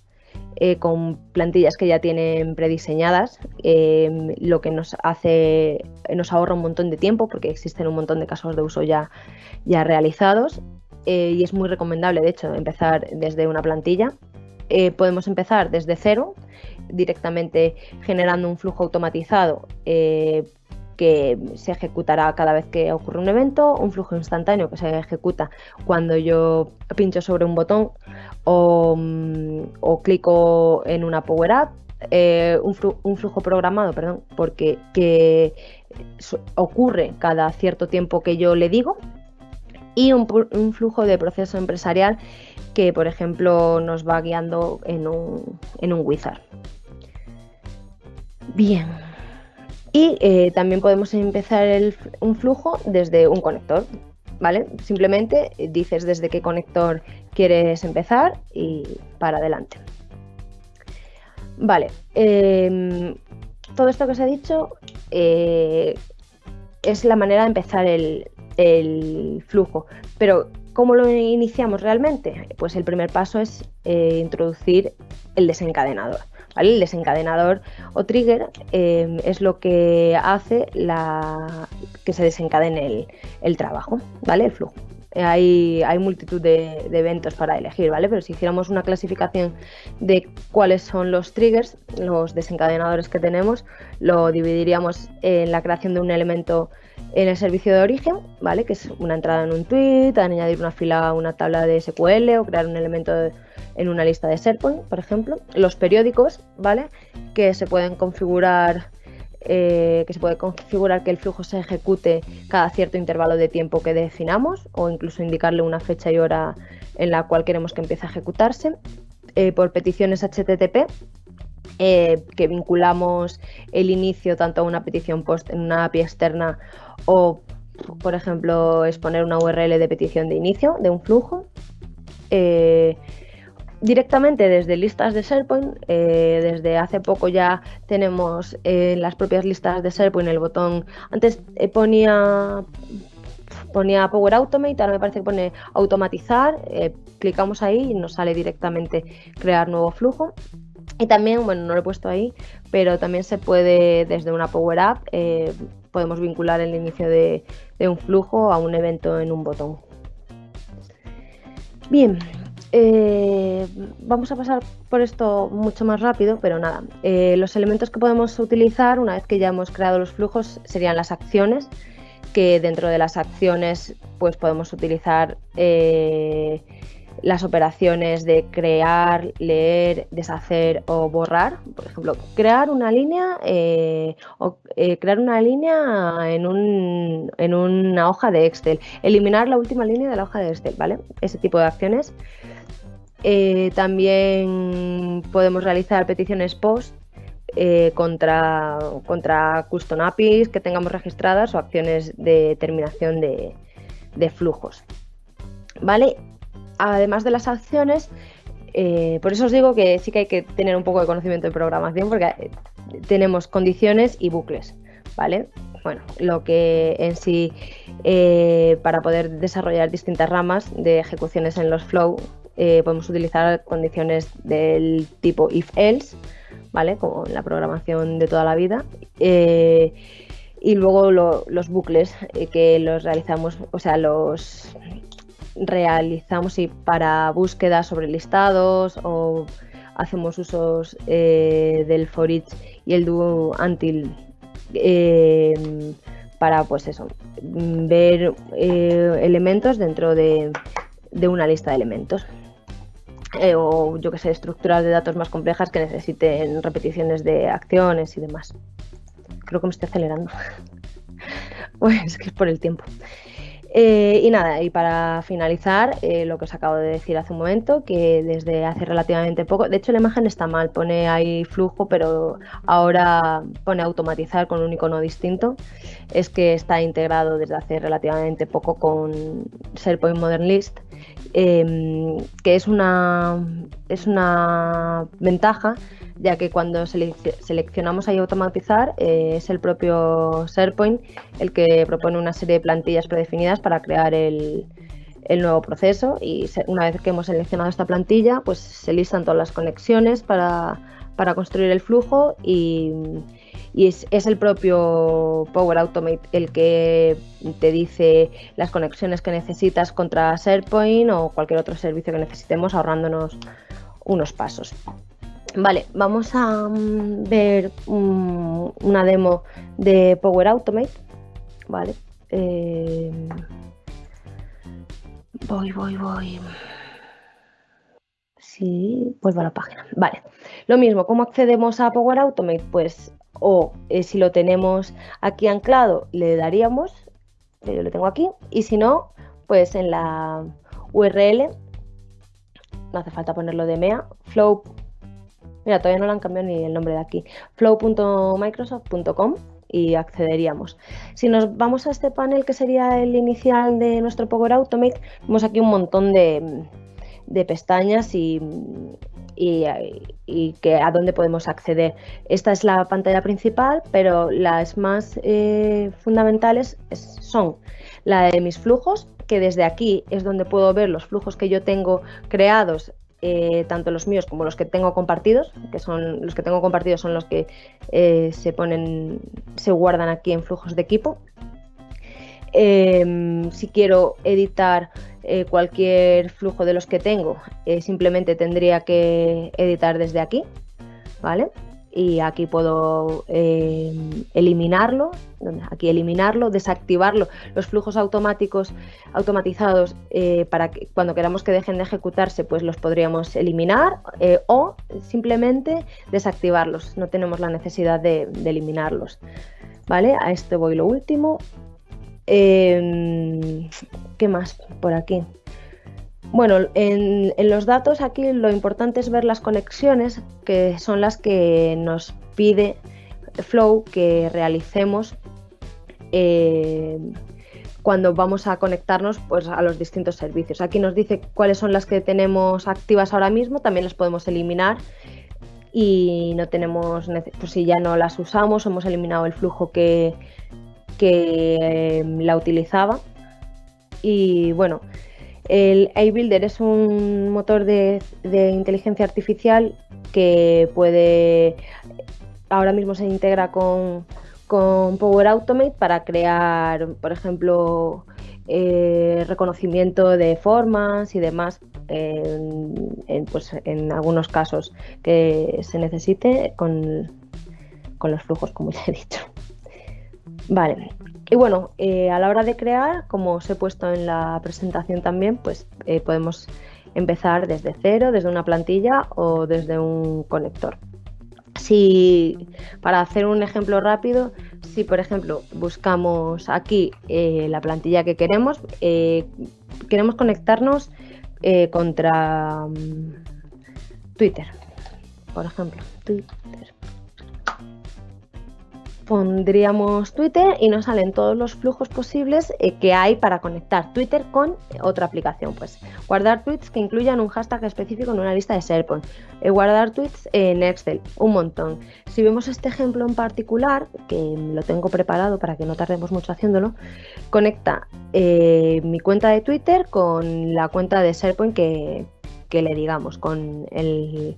con plantillas que ya tienen prediseñadas, lo que nos hace, nos ahorra un montón de tiempo porque existen un montón de casos de uso ya, ya realizados y es muy recomendable, de hecho, empezar desde una plantilla. podemos empezar desde cero, directamente generando un flujo automatizado eh, que se ejecutará cada vez que ocurre un evento, un flujo instantáneo que se ejecuta cuando yo pincho sobre un botón o, mm, clico en una Power App, eh, un, flujo programado, perdón, porque que ocurre cada cierto tiempo que yo le digo, y un, flujo de proceso empresarial que, por ejemplo, nos va guiando en un, en un wizard. Bien. Y eh, también podemos empezar un flujo desde un conector, ¿vale? Simplemente dices desde qué conector quieres empezar y para adelante. Vale, em, todo esto que os he dicho eh, es la manera de empezar el, flujo, pero ¿cómo lo iniciamos realmente? Pues el primer paso es eh, introducir el desencadenador. El desencadenador o trigger eh, es lo que hace que se desencadene el, trabajo, ¿vale? El flujo. Hay, hay multitud de, eventos para elegir, ¿vale? Pero si hiciéramos una clasificación de cuáles son los triggers, los desencadenadores que tenemos, lo dividiríamos en la creación de un elemento en el servicio de origen, ¿vale? Que es una entrada en un tweet, añadir una fila a una tabla de SQL o crear un elemento en una lista de SharePoint, por ejemplo. Los periódicos, ¿vale? Que se pueden configurar, eh, que se puede configurar que el flujo se ejecute cada cierto intervalo de tiempo que definamos o incluso indicarle una fecha y hora en la cual queremos que empiece a ejecutarse. Eh, por peticiones HTTP, eh, que vinculamos el inicio tanto a una petición post en una API externa o, por ejemplo, exponer una URL de petición de inicio de un flujo directamente desde listas de SharePoint. Eh, desde hace poco ya tenemos en las propias listas de SharePoint el botón. Antes eh, ponía ponía Power Automate, ahora me parece que pone automatizar. Eh, clicamos ahí y nos sale directamente crear nuevo flujo. Y también, bueno, no lo he puesto ahí, pero también se puede desde una Power App, podemos vincular el inicio de un flujo a un evento en un botón. Bien, eh, vamos a pasar por esto mucho más rápido, pero nada. Eh, los elementos que podemos utilizar una vez que ya hemos creado los flujos serían las acciones, que dentro de las acciones pues podemos utilizar eh, las operaciones de crear, leer, deshacer o borrar. Por ejemplo, crear una línea o crear una línea en, un, en una hoja de Excel, eliminar la última línea de la hoja de Excel, ¿vale? Ese tipo de acciones eh, también podemos realizar peticiones post eh, contra, contra custom APIs que tengamos registradas o acciones de terminación de, flujos. ¿Vale? Además de las acciones, eh, por eso os digo que sí que hay que tener un poco de conocimiento de programación porque tenemos condiciones y bucles. ¿Vale? Bueno, lo que en sí, para poder desarrollar distintas ramas de ejecuciones en los flow, eh, podemos utilizar condiciones del tipo if-else, ¿vale? Como en la programación de toda la vida. Eh, y luego los bucles eh, que los realizamos, o sea, los realizamos y para búsquedas sobre listados o hacemos usos del for each y el do until para pues eso ver elementos dentro de una lista de elementos. eh, o yo que sé, estructuras de datos más complejas que necesiten repeticiones de acciones y demás. Creo que me estoy acelerando. pues que es por el tiempo. Eh, y nada, y para finalizar, eh, lo que os acabo de decir hace un momento, que desde hace relativamente poco, de hecho la imagen está mal, pone ahí flujo, pero ahora pone automatizar con un icono distinto, es que está integrado desde hace relativamente poco con SharePoint Modern List, em, que es una, es una ventaja ya que cuando seleccionamos ahí automatizar eh, es el propio SharePoint el que propone una serie de plantillas predefinidas para crear el, nuevo proceso. Y una vez que hemos seleccionado esta plantilla pues se listan todas las conexiones para, construir el flujo y, es, es, el propio Power Automate el que te dice las conexiones que necesitas contra SharePoint o cualquier otro servicio que necesitemos ahorrándonos unos pasos. Vale, vamos a mm, ver una demo de Power Automate. Vale. Eh, voy, voy, voy. Sí, vuelvo a la página. Vale. Lo mismo, ¿cómo accedemos a Power Automate? Pues, o eh, si lo tenemos aquí anclado, le daríamos, yo lo tengo aquí, y si no, pues en la URL, no hace falta ponerlo de MEA, flow Mira, todavía no le han cambiado ni el nombre de aquí. flow.microsoft.com y accederíamos. Si nos vamos a este panel que sería el inicial de nuestro Power Automate, vemos aquí un montón de, pestañas y, que a dónde podemos acceder. Esta es la pantalla principal, pero las más eh, fundamentales son la de mis flujos, que desde aquí es donde puedo ver los flujos que yo tengo creados eh, tanto los míos como los que tengo compartidos, que son los que tengo compartidos son los que eh, se ponen, se guardan aquí en flujos de equipo. Em, si quiero editar eh, cualquier flujo de los que tengo, simplemente tendría que editar desde aquí, ¿vale? y aquí puedo eh, eliminarlo, aquí eliminarlo, desactivarlo, los flujos automáticos automatizados eh, para que cuando queramos que dejen de ejecutarse pues los podríamos eliminar eh, o simplemente desactivarlos, no tenemos la necesidad de, eliminarlos. ¿Vale? A este voy lo último. Em, ¿Qué más por aquí? Bueno, en, los datos aquí lo importante es ver las conexiones, que son las que nos pide Flow que realicemos eh, cuando vamos a conectarnos pues, a los distintos servicios. Aquí nos dice cuáles son las que tenemos activas ahora mismo, también las podemos eliminar y no tenemos, pues si ya no las usamos, hemos eliminado el flujo que, que eh, la utilizaba. Y bueno, el iBuilder es un motor de, inteligencia artificial que puede, ahora mismo se integra con, Power Automate para crear, por ejemplo, eh, reconocimiento de formas y demás, en, pues, en algunos casos que se necesite con, con los flujos, como ya he dicho. Vale, y bueno, eh, a la hora de crear, como os he puesto en la presentación también, pues eh, podemos empezar desde cero, desde una plantilla o desde un conector. Si, para hacer un ejemplo rápido, si por ejemplo buscamos aquí eh, la plantilla que queremos, queremos conectarnos contra mm, Twitter, por ejemplo, Twitter pondríamos Twitter y nos salen todos los flujos posibles eh, que hay para conectar Twitter con otra aplicación. Pues guardar tweets que incluyan un hashtag específico en una lista de SharePoint, eh, guardar tweets en Excel, un montón. Si vemos este ejemplo en particular, que lo tengo preparado para que no tardemos mucho haciéndolo, conecta eh, mi cuenta de Twitter con la cuenta de SharePoint que, que le digamos, con el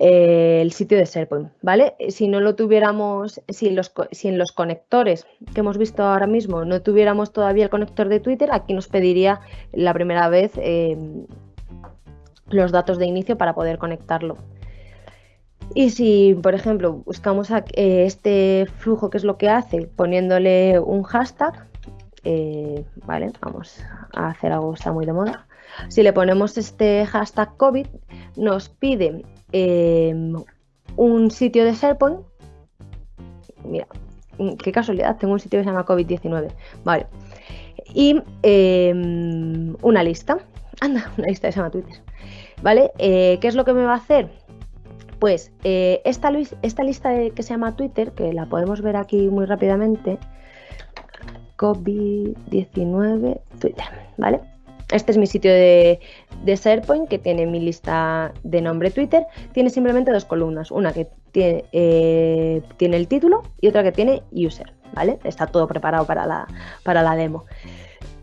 eh, el sitio de SharePoint, ¿vale? Si no lo tuviéramos, si, los, si en los conectores que hemos visto ahora mismo no tuviéramos todavía el conector de Twitter, aquí nos pediría la primera vez eh, los datos de inicio para poder conectarlo. Y si, por ejemplo, buscamos eh, este flujo, que es lo que hace, poniéndole un hashtag, vale, vamos a hacer algo que está muy de moda. Si le ponemos este hashtag COVID, nos pide em, un sitio de SharePoint. Mira, qué casualidad, tengo un sitio que se llama COVID-19. Vale. Y em, una lista. Anda, una lista que se llama Twitter. ¿Vale? Eh, ¿Qué es lo que me va a hacer? Pues eh, esta, lista que se llama Twitter, que la podemos ver aquí muy rápidamente, COVID-19 Twitter, ¿vale? Este es mi sitio de, SharePoint que tiene mi lista de nombre Twitter. Tiene simplemente dos columnas, una que tiene, eh, tiene el título y otra que tiene user, ¿vale? Está todo preparado para la, para la demo.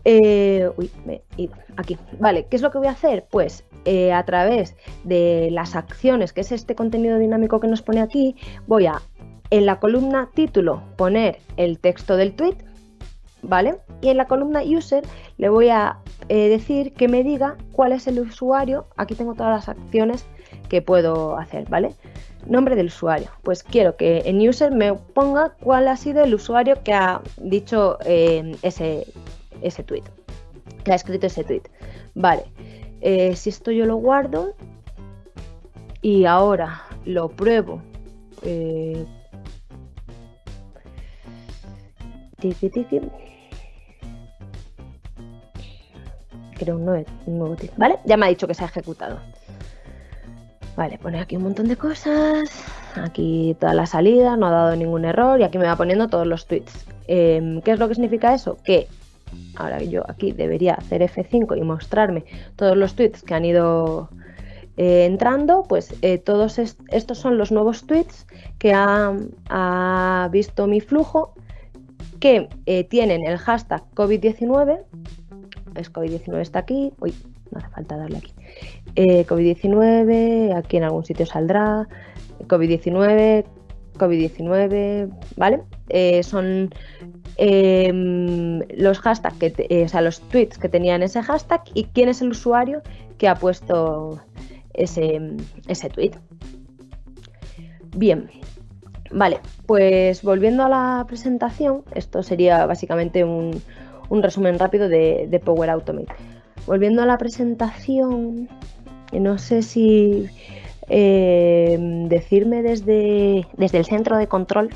Eh, uy, me he ido aquí. Vale, ¿qué es lo que voy a hacer? Pues eh, a través de las acciones, que es este contenido dinámico que nos pone aquí, voy a en la columna título poner el texto del tweet, ¿vale? Y en la columna user le voy a eh, decir que me diga cuál es el usuario. Aquí tengo todas las acciones que puedo hacer, ¿vale? Nombre del usuario. Pues quiero que en user me ponga cuál ha sido el usuario que ha dicho eh, ese, ese tweet, que ha escrito ese tweet. Vale, eh, si esto yo lo guardo y ahora lo pruebo. Tiki, creo un nuevo, un nuevo ¿vale? Ya me ha dicho que se ha ejecutado. Vale, pone aquí un montón de cosas, aquí toda la salida, no ha dado ningún error y aquí me va poniendo todos los tweets. Em, ¿Qué es lo que significa eso? Que ahora yo aquí debería hacer F5 y mostrarme todos los tweets que han ido eh, entrando, pues eh, todos estos son los nuevos tweets que ha visto mi flujo que eh, tienen el hashtag COVID-19 es COVID-19 está aquí, uy, no hace falta darle aquí. Eh, COVID-19, aquí en algún sitio saldrá, COVID-19, COVID-19, ¿vale? Eh, son em, los hashtags, que o sea, los tweets que tenían ese hashtag y quién es el usuario que ha puesto ese, ese tweet. Bien, vale, pues volviendo a la presentación, esto sería básicamente un, resumen rápido de, Power Automate. Volviendo a la presentación, no sé si eh, decirme desde, desde el centro de control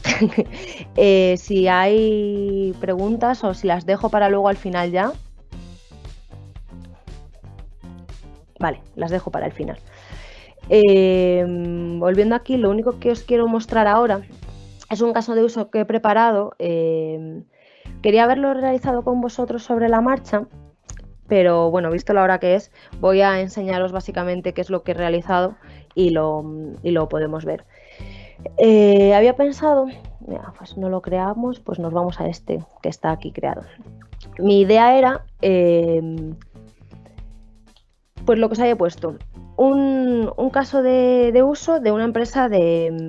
eh, si hay preguntas o si las dejo para luego al final ya. Vale, las dejo para el final. Eh, volviendo aquí, lo único que os quiero mostrar ahora es un caso de uso que he preparado Quería haberlo realizado con vosotros sobre la marcha, pero bueno, visto la hora que es, voy a enseñaros básicamente qué es lo que he realizado y lo, podemos ver. Eh, había pensado, pues no lo creamos, pues nos vamos a este que está aquí creado. Mi idea era, em, pues lo que os había puesto, un, caso de, uso de una empresa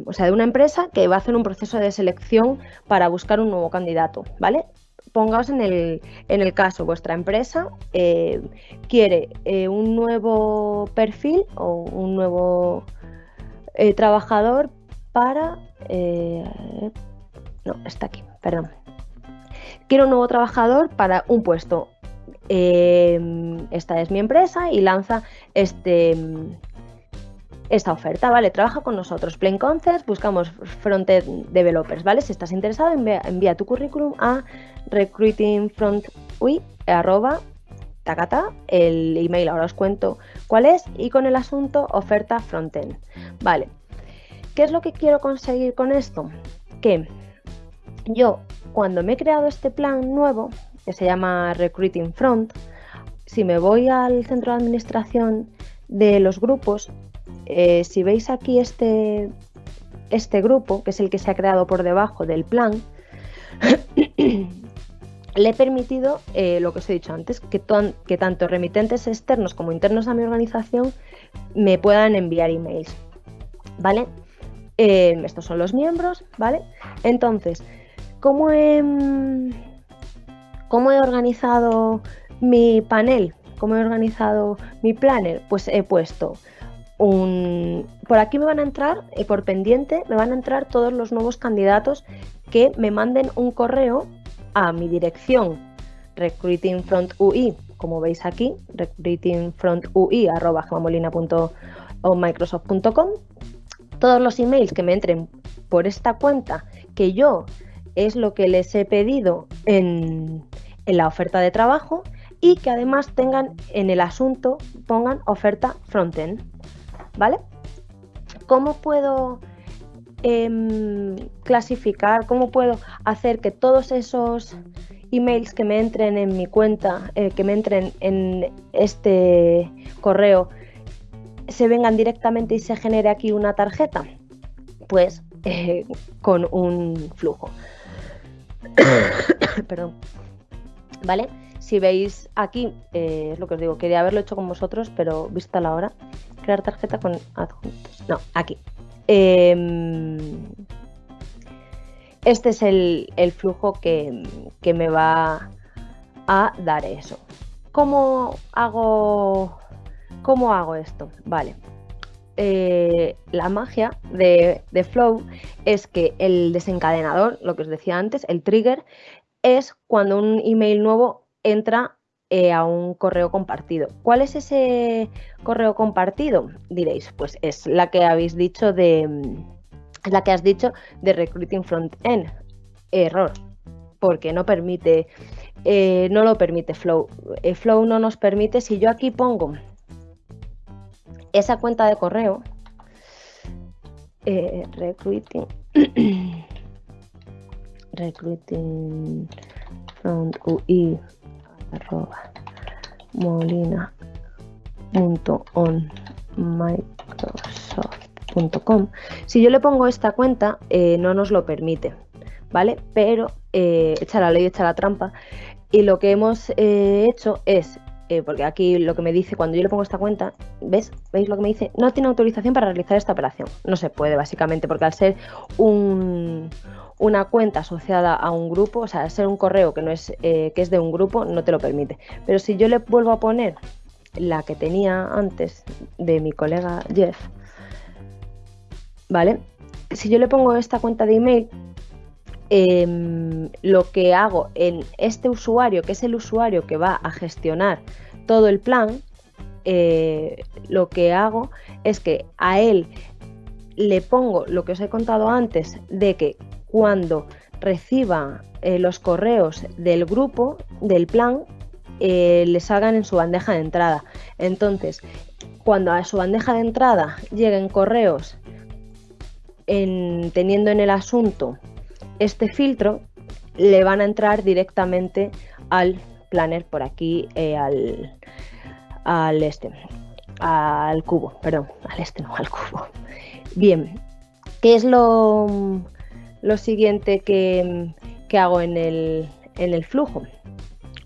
o sea, de una empresa que va a hacer un proceso de selección para buscar un nuevo candidato, ¿vale? pongaos en el, en el caso, vuestra empresa eh, quiere eh, un nuevo perfil o un nuevo eh, trabajador para... no, está aquí, perdón. Quiero un nuevo trabajador para un puesto. Esta es mi empresa y lanza este, esta oferta, ¿vale? Trabaja con nosotros. Plain Concepts, buscamos frontend developers, ¿vale? Si estás interesado, envía, tu currículum a recruitingfrontui arroba el email ahora os cuento cuál es, y con el asunto oferta frontend. Vale. ¿Qué es lo que quiero conseguir con esto? Que yo, cuando me he creado este plan nuevo, que se llama Recruiting Front, si me voy al centro de administración de los grupos, eh, si veis aquí este, este grupo, que es el que se ha creado por debajo del plan, le he permitido eh, lo que os he dicho antes, que, tanto remitentes externos como internos a mi organización me puedan enviar emails. ¿Vale? Eh, estos son los miembros, ¿vale? Entonces, ¿cómo he, ¿cómo he organizado mi panel? ¿Cómo he organizado mi planner? Pues he puesto por aquí me van a entrar, y por pendiente, me van a entrar todos los nuevos candidatos que me manden un correo a mi dirección recruitingfrontui como veis aquí, recruitingfrontui.microsoft.com. Todos los emails que me entren por esta cuenta, que yo es lo que les he pedido en, en la oferta de trabajo, y que además tengan en el asunto, pongan oferta frontend. ¿Vale? ¿Cómo puedo em, clasificar, cómo puedo hacer que todos esos emails que me entren en mi cuenta, eh, que me entren en este correo, se vengan directamente y se genere aquí una tarjeta? Pues eh, con un flujo. Perdón. ¿Vale? Si veis aquí, eh, es lo que os digo, quería haberlo hecho con vosotros, pero vista la hora, crear tarjeta con adjuntos. No, aquí. Em, este es el, flujo que, me va a dar eso. ¿Cómo hago, cómo hago esto? Vale. Eh, la magia de, Flow es que el desencadenador, lo que os decía antes, el trigger, es cuando un email nuevo entra eh, a un correo compartido. ¿Cuál es ese correo compartido? Diréis, pues es la que habéis dicho de mm, la que has dicho de Recruiting Front-End. Error, porque no permite, eh, no lo permite Flow. Flow no nos permite, si yo aquí pongo esa cuenta de correo, recruiting, recruiting front UI arroba molina.onmicrosoft.com. Si yo le pongo esta cuenta, eh, no nos lo permite, ¿vale? Pero eh, echa la ley, echa la trampa. Y lo que hemos eh, hecho es, porque aquí lo que me dice cuando yo le pongo esta cuenta, ¿ves? ¿Veis lo que me dice? No tiene autorización para realizar esta operación. No se puede, básicamente, porque al ser un, una cuenta asociada a un grupo, o sea, ser un correo que no es eh, que es de un grupo, no te lo permite. Pero si yo le vuelvo a poner la que tenía antes de mi colega Jeff, ¿vale? Si yo le pongo esta cuenta de email, em, lo que hago en este usuario, que es el usuario que va a gestionar todo el plan, eh, lo que hago es que a él le pongo lo que os he contado antes de que cuando reciba eh, los correos del grupo, del plan, eh, le salgan en su bandeja de entrada. Entonces, cuando a su bandeja de entrada lleguen correos teniendo en el asunto este filtro, le van a entrar directamente al planner por aquí, eh, al, al este, al cubo, perdón, al este no, al cubo. Bien, ¿qué es lo, lo siguiente que, hago en el, en el, flujo?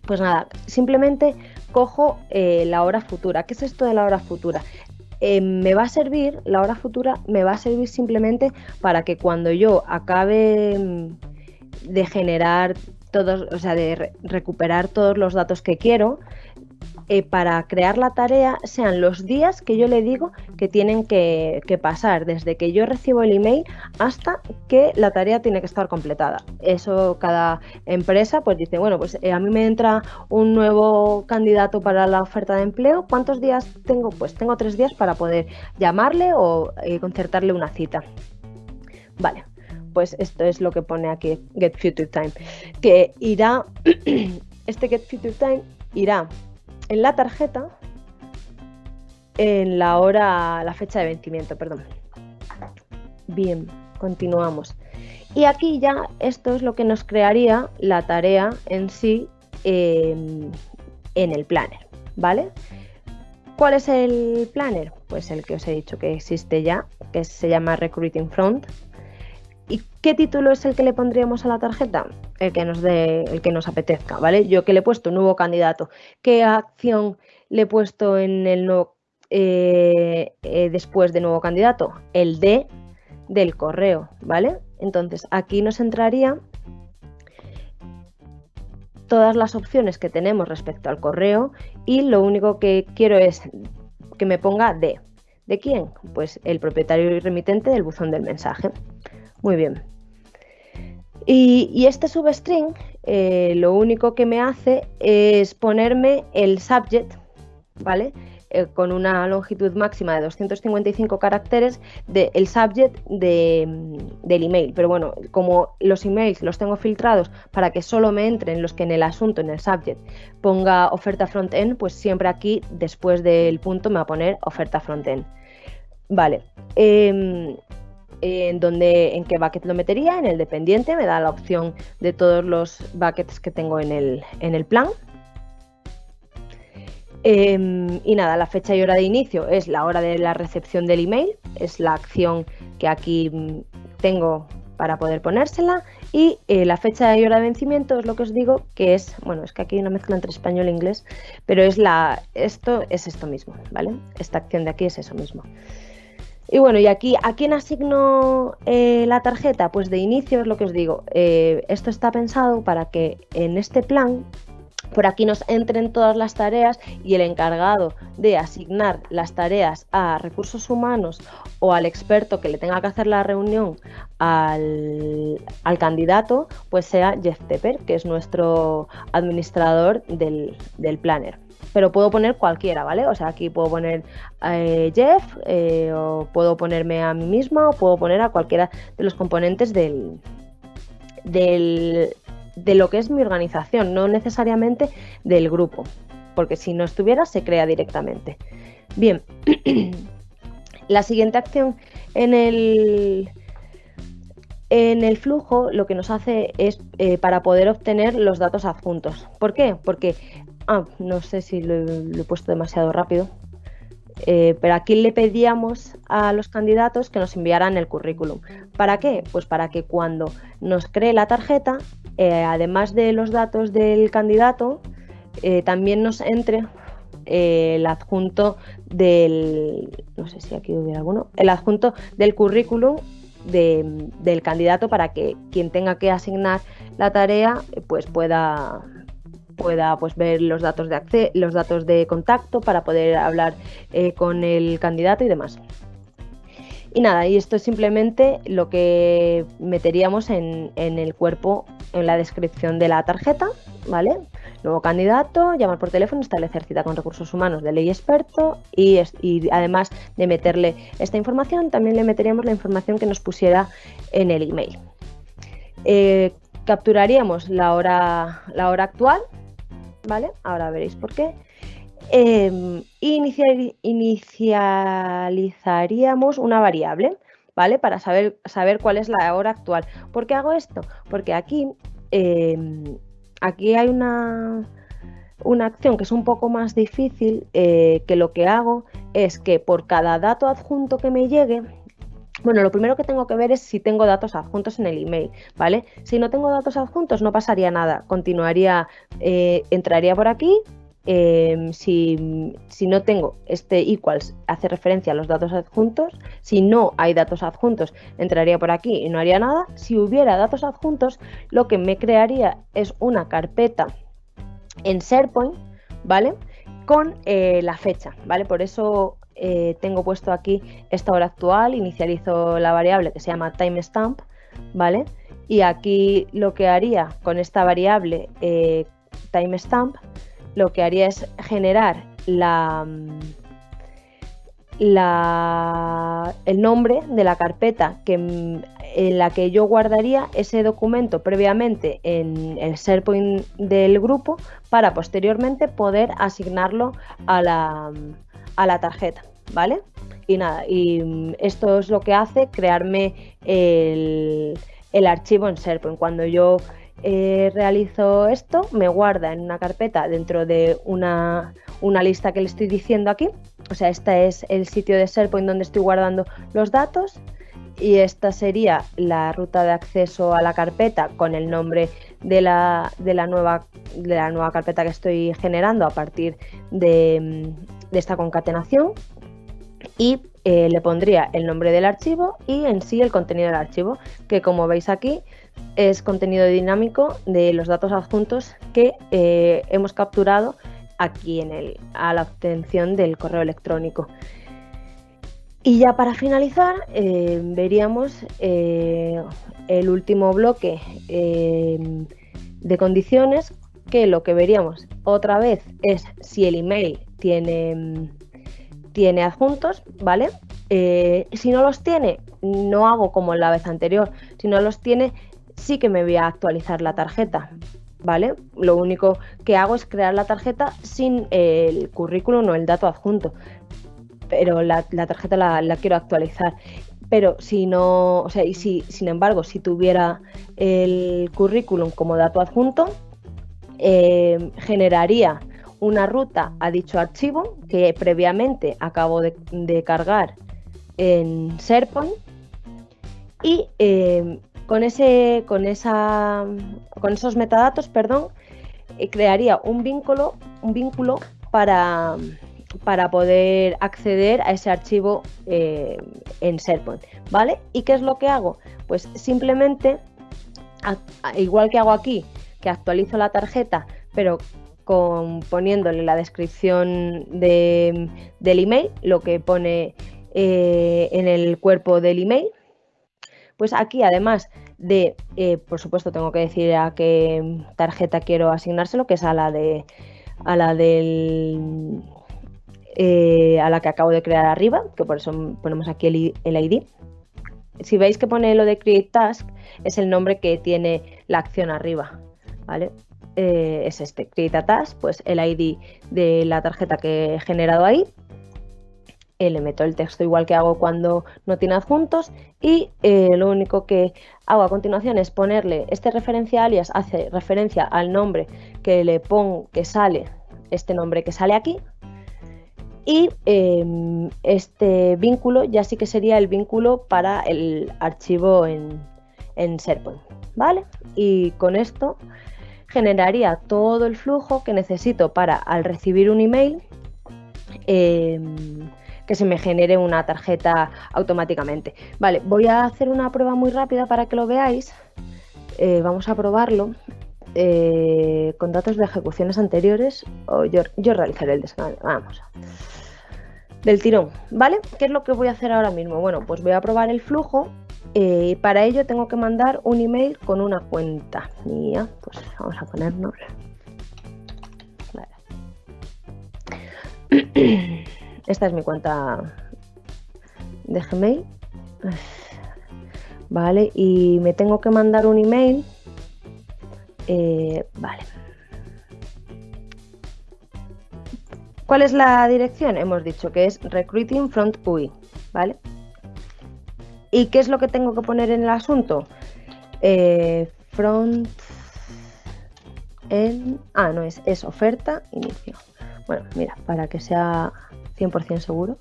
Pues nada, simplemente cojo eh, la hora futura. ¿Qué es esto de la hora futura? Eh, me va a servir, la hora futura me va a servir simplemente para que cuando yo acabe mm, de generar todos, o sea, de recuperar todos los datos que quiero, eh, para crear la tarea sean los días que yo le digo que tienen que, pasar, desde que yo recibo el email hasta que la tarea tiene que estar completada. Eso cada empresa pues dice, bueno, pues eh, a mí me entra un nuevo candidato para la oferta de empleo, ¿cuántos días tengo? Pues tengo tres días para poder llamarle o eh, concertarle una cita. Vale, pues esto es lo que pone aquí Get Future Time, que irá, este Get Future Time irá en la tarjeta en la hora, la fecha de vencimiento, perdón. Bien, continuamos. Y aquí ya esto es lo que nos crearía la tarea en sí em, en el planner, ¿vale? ¿Cuál es el planner? Pues el que os he dicho que existe ya, que se llama Recruiting Front. ¿Y qué título es el que le pondríamos a la tarjeta? El que nos dé, el que nos apetezca, ¿vale? Yo que le he puesto nuevo candidato, ¿qué acción le he puesto en el nuevo eh, eh, después de nuevo candidato? El D del correo, ¿vale? Entonces aquí nos entraría todas las opciones que tenemos respecto al correo y lo único que quiero es que me ponga D. ¿De quién? Pues el propietario y remitente del buzón del mensaje. Muy bien. Y, este substring eh, lo único que me hace es ponerme el subject, ¿vale? Eh, con una longitud máxima de 255 caracteres del subject del email. Pero bueno, como los emails los tengo filtrados para que solo me entren los que en el asunto, en el subject, ponga oferta front-end, pues siempre aquí después del punto me va a poner oferta front-end. Vale. Em, en donde en qué bucket lo metería, en el dependiente, me da la opción de todos los buckets que tengo en el, en el plan. Em, y nada, la fecha y hora de inicio es la hora de la recepción del email, es la acción que aquí mm, tengo para poder ponérsela y eh, la fecha y hora de vencimiento es lo que os digo que es, bueno, es que aquí hay una mezcla entre español e inglés, pero es la, esto es esto mismo, ¿vale? Esta acción de aquí es eso mismo. Y bueno, y aquí, ¿a quién asigno eh, la tarjeta? Pues de inicio es lo que os digo, eh, esto está pensado para que en este plan por aquí nos entren todas las tareas y el encargado de asignar las tareas a recursos humanos o al experto que le tenga que hacer la reunión al, candidato, pues sea Jeff Tepper, que es nuestro administrador del, planner pero puedo poner cualquiera, ¿vale? O sea, aquí puedo poner eh, Jeff, eh, o puedo ponerme a mí misma, o puedo poner a cualquiera de los componentes del, del, de lo que es mi organización, no necesariamente del grupo, porque si no estuviera se crea directamente. Bien, la siguiente acción en el, en el flujo lo que nos hace es eh, para poder obtener los datos adjuntos. ¿Por qué? Porque, ah, no sé si lo, he puesto demasiado rápido, eh, pero aquí le pedíamos a los candidatos que nos enviaran el currículum. ¿Para qué? Pues para que cuando nos cree la tarjeta eh, además de los datos del candidato, eh, también nos entre el adjunto del, no sé si aquí hubiera alguno, el adjunto del currículum del candidato para que quien tenga que asignar la tarea pues pueda pueda pues, ver los datos de los datos de contacto para poder hablar con el candidato y demás. Y nada, y esto es simplemente lo que meteríamos en, el cuerpo, en la descripción de la tarjeta, ¿vale? Nuevo candidato, llamar por teléfono, establecer cita con recursos humanos de ley experto y, además de meterle esta información, también le meteríamos la información que nos pusiera en el email. Eh, capturaríamos la hora, la hora actual, ¿vale? Ahora veréis por qué. Em, inicializaríamos una variable, ¿vale? Para saber, saber cuál es la hora actual. ¿Por qué hago esto? Porque aquí, em, aquí hay una, una acción que es un poco más difícil, eh, que lo que hago es que por cada dato adjunto que me llegue, bueno, lo primero que tengo que ver es si tengo datos adjuntos en el email, ¿vale? Si no tengo datos adjuntos no pasaría nada, continuaría, eh, entraría por aquí, Em, si, no tengo este equals hace referencia a los datos adjuntos, si no hay datos adjuntos entraría por aquí y no haría nada. Si hubiera datos adjuntos, lo que me crearía es una carpeta en SharePoint, ¿vale? Con eh, la fecha, ¿vale? Por eso eh, tengo puesto aquí esta hora actual, inicializo la variable que se llama timestamp, ¿vale? Y aquí lo que haría con esta variable eh, timestamp lo que haría es generar la, el nombre de la carpeta que, en la que yo guardaría ese documento previamente en el SharePoint del grupo para posteriormente poder asignarlo a la, a la tarjeta, ¿vale? Y nada, y esto es lo que hace crearme el, el archivo en SharePoint. Cuando yo eh, realizo esto, me guarda en una carpeta dentro de una, lista que le estoy diciendo aquí. O sea, este es el sitio de SharePoint donde estoy guardando los datos y esta sería la ruta de acceso a la carpeta con el nombre de la, nueva, de la nueva carpeta que estoy generando a partir de, esta concatenación y eh, le pondría el nombre del archivo y en sí el contenido del archivo, que como veis aquí es contenido dinámico de los datos adjuntos que eh, hemos capturado aquí en el, a la obtención del correo electrónico. Y ya para finalizar, eh, veríamos el último bloque de condiciones que lo que veríamos otra vez es si el email tiene, tiene adjuntos, ¿vale? Eh, si no los tiene, no hago como la vez anterior. Si no los tiene, sí que me voy a actualizar la tarjeta, ¿vale? Lo único que hago es crear la tarjeta sin el currículum o el dato adjunto, pero la, tarjeta la, quiero actualizar. Pero si no, o sea, y si, sin embargo, si tuviera el currículum como dato adjunto, eh, generaría una ruta a dicho archivo que previamente acabo de, cargar en SharePoint y eh, con, ese, con, esa, con esos metadatos, perdón, eh, crearía un vínculo, un vínculo para, para poder acceder a ese archivo eh, en SharePoint, ¿vale? ¿Y qué es lo que hago? Pues simplemente, igual que hago aquí, que actualizo la tarjeta, pero poniéndole la descripción del email, lo que pone eh, en el cuerpo del email, pues aquí, además de, eh, por supuesto, tengo que decir a qué tarjeta quiero asignárselo, que es a la de a la del eh, a la que acabo de crear arriba, que por eso ponemos aquí el, ID. Si veis que pone lo de Create Task, es el nombre que tiene la acción arriba, ¿vale? Eh, es este, Create a Task, pues el ID de la tarjeta que he generado ahí le meto el texto igual que hago cuando no tiene adjuntos y eh, lo único que hago a continuación es ponerle este referencia alias, hace referencia al nombre que le pongo, que sale, este nombre que sale aquí y em, este vínculo ya sí que sería el vínculo para el archivo en, en SharePoint, ¿vale? Y con esto generaría todo el flujo que necesito para al recibir un email em, que se me genere una tarjeta automáticamente. Vale, voy a hacer una prueba muy rápida para que lo veáis. Eh, vamos a probarlo eh, con datos de ejecuciones anteriores. O yo, realizaré el descarga. Vamos. Del tirón, ¿vale? ¿Qué es lo que voy a hacer ahora mismo? Bueno, pues voy a probar el flujo eh, para ello tengo que mandar un email con una cuenta mía. Pues vamos a ponernos. Esta es mi cuenta de Gmail. Vale, y me tengo que mandar un email. Eh, vale. ¿Cuál es la dirección? Hemos dicho que es Recruiting Front UI, ¿vale? ¿Y qué es lo que tengo que poner en el asunto? Eh, front en... Ah, no, es, es oferta, inicio. Bueno, mira, para que sea 100% seguro.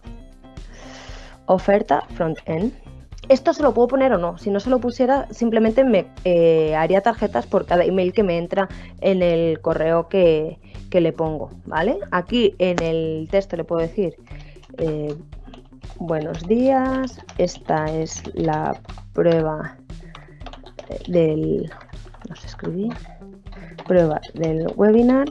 Oferta front-end. Esto se lo puedo poner o no. Si no se lo pusiera, simplemente me eh, haría tarjetas por cada email que me entra en el correo que, le pongo. ¿Vale? Aquí en el texto le puedo decir eh, buenos días. Esta es la prueba del. No. Prueba del webinar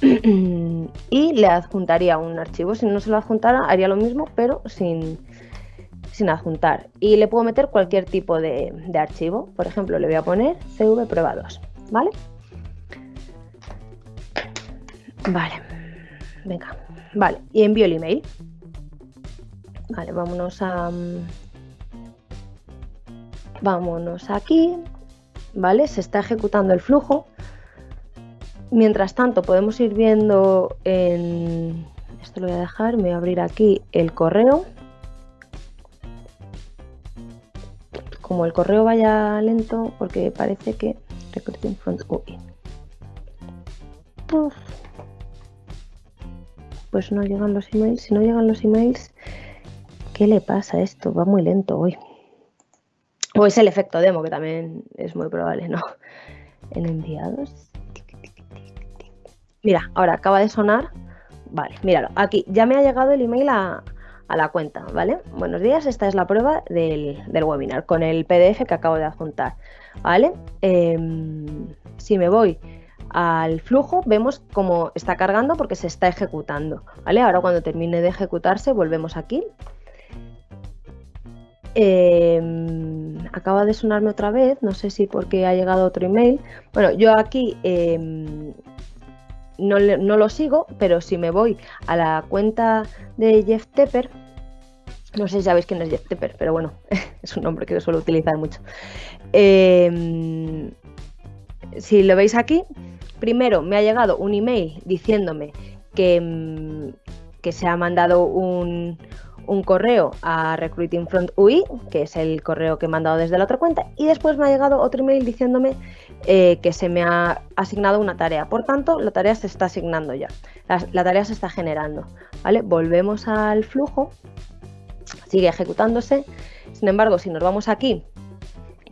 y le adjuntaría un archivo. Si no se lo adjuntara, haría lo mismo, pero sin, sin adjuntar. Y le puedo meter cualquier tipo de, archivo. Por ejemplo, le voy a poner CV prueba 2, ¿vale? Vale, venga, vale, y envío el email. Vale, vámonos a... Vámonos aquí, ¿vale? Se está ejecutando el flujo. Mientras tanto, podemos ir viendo en... Esto lo voy a dejar, me voy a abrir aquí el correo. Como el correo vaya lento, porque parece que... Recruiting front UI. Pues no llegan los emails. Si no llegan los emails, ¿qué le pasa a esto? Va muy lento hoy. O es el efecto demo, que también es muy probable, ¿no? En enviados. Mira, ahora acaba de sonar. Vale, míralo. Aquí ya me ha llegado el email a, la cuenta, ¿vale? Buenos días, esta es la prueba del, webinar con el PDF que acabo de adjuntar, ¿vale? Em, si me voy al flujo, vemos cómo está cargando porque se está ejecutando, ¿vale? Ahora cuando termine de ejecutarse, volvemos aquí. Em, acaba de sonarme otra vez, no sé si porque ha llegado otro email. Bueno, yo aquí em, no, lo sigo, pero si me voy a la cuenta de Jeff Tepper, no sé si sabéis quién es Jeff Tepper, pero bueno, es un nombre que suelo utilizar mucho. Em, si lo veis aquí, primero me ha llegado un email diciéndome que, que se ha mandado un, un correo a Recruiting Front UI, que es el correo que he mandado desde la otra cuenta, y después me ha llegado otro email diciéndome eh, que se me ha asignado una tarea. Por tanto, la tarea se está asignando ya, la, tarea se está generando. ¿vale? Volvemos al flujo, sigue ejecutándose. Sin embargo, si nos vamos aquí,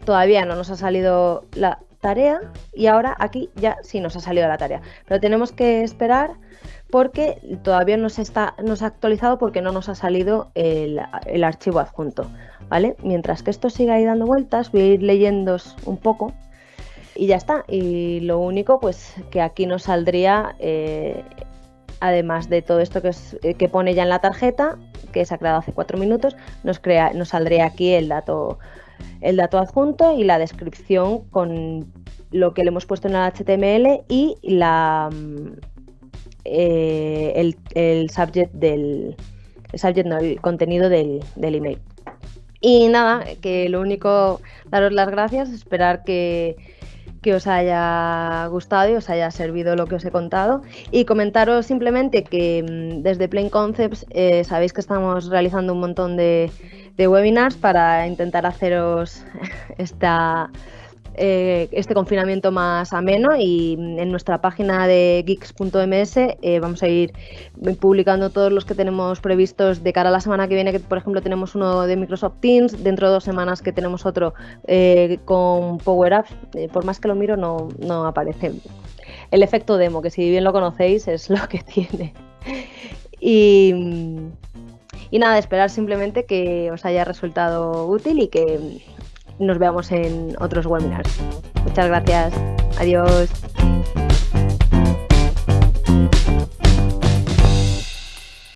todavía no nos ha salido la tarea y ahora aquí ya sí nos ha salido la tarea. Pero tenemos que esperar porque todavía no se, está, no ha actualizado porque no nos ha salido el, archivo adjunto. ¿vale? Mientras que esto siga ahí dando vueltas, voy a ir leyendo un poco y ya está. Y lo único, pues que aquí nos saldría, eh, además de todo esto que, eh, que, pone ya en la tarjeta, que se ha creado hace cuatro minutos, nos, crea, nos saldría aquí el dato, el dato adjunto y la descripción con lo que le hemos puesto en el HTML y la, eh, el, subject del el contenido del, email. Y nada, que lo único, daros las gracias, esperar que, os haya gustado y os haya servido lo que os he contado. Y comentaros simplemente que mm, desde Plain Concepts eh, sabéis que estamos realizando un montón de webinars para intentar haceros esta eh, este confinamiento más ameno y en nuestra página de geeks.ms eh, vamos a ir publicando todos los que tenemos previstos de cara a la semana que viene, que por ejemplo tenemos uno de Microsoft Teams, dentro de dos semanas que tenemos otro eh, con Power Apps, por más que lo miro no, no aparece. El efecto demo, que si bien lo conocéis, es lo que tiene. Y, y nada, esperar simplemente que os haya resultado útil y que nos veamos en otros webinars. Muchas gracias. Adiós.